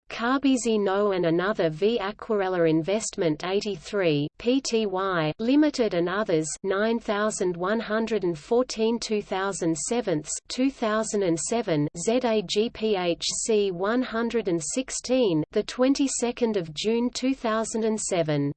Kabezi No and another v Aquarella Investment 83 Pty Limited and others 9114 2007 2007 ZAGPHC 116 the 22nd of June 2007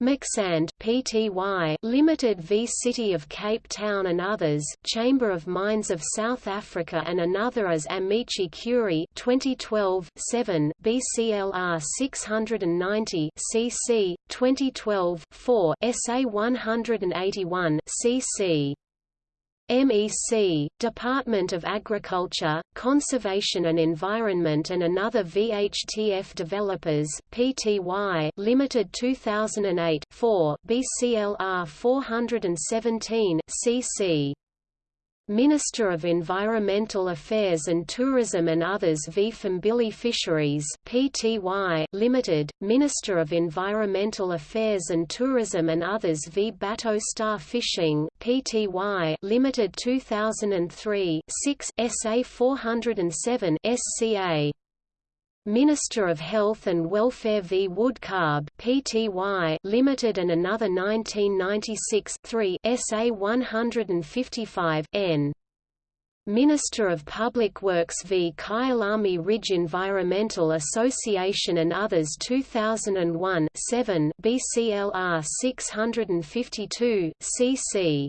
Maccsand Pty Limited v City of Cape Town and others Chamber of Mines of South Africa and another as Amici Curiae 2012 7 BCLR 690 CC 2012 4 SA 181 CC MEC, Department of Agriculture, Conservation and Environment and another VHTF developers Pty Limited 2008 4 BCLR 417 CC Minister of Environmental Affairs and Tourism and others v. Phambili Fisheries Pty Limited, Minister of Environmental Affairs and Tourism and others v. Bato Star Fishing Pty Limited 2003 6 SA 407 SCA Minister of Health and Welfare v. Woodcarb Pty Limited and another 1996 3 SA 155 N. Minister of Public Works v. Kyalami Ridge Environmental Association and others 2001 7 BCLR 652 CC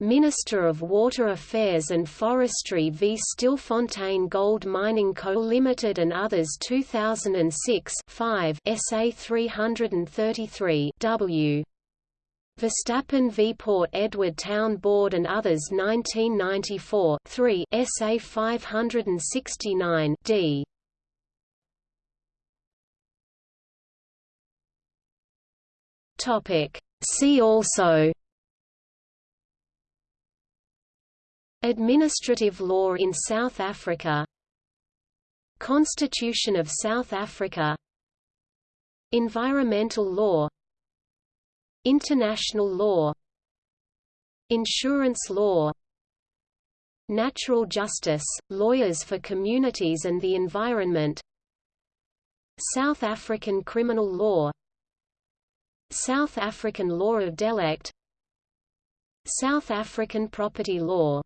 Minister of Water Affairs and Forestry v. Stilfontein Gold Mining Co. Limited and others 2006 5 SA 333 W. Verstappen v. Port Edward Town Board and others 1994 3 SA 569 D. Topic. See also Administrative law in South Africa. Constitution of South Africa. Environmental law. International law. Insurance law. Natural justice, lawyers for communities and the environment. South African criminal law. South African law of delict. South African property law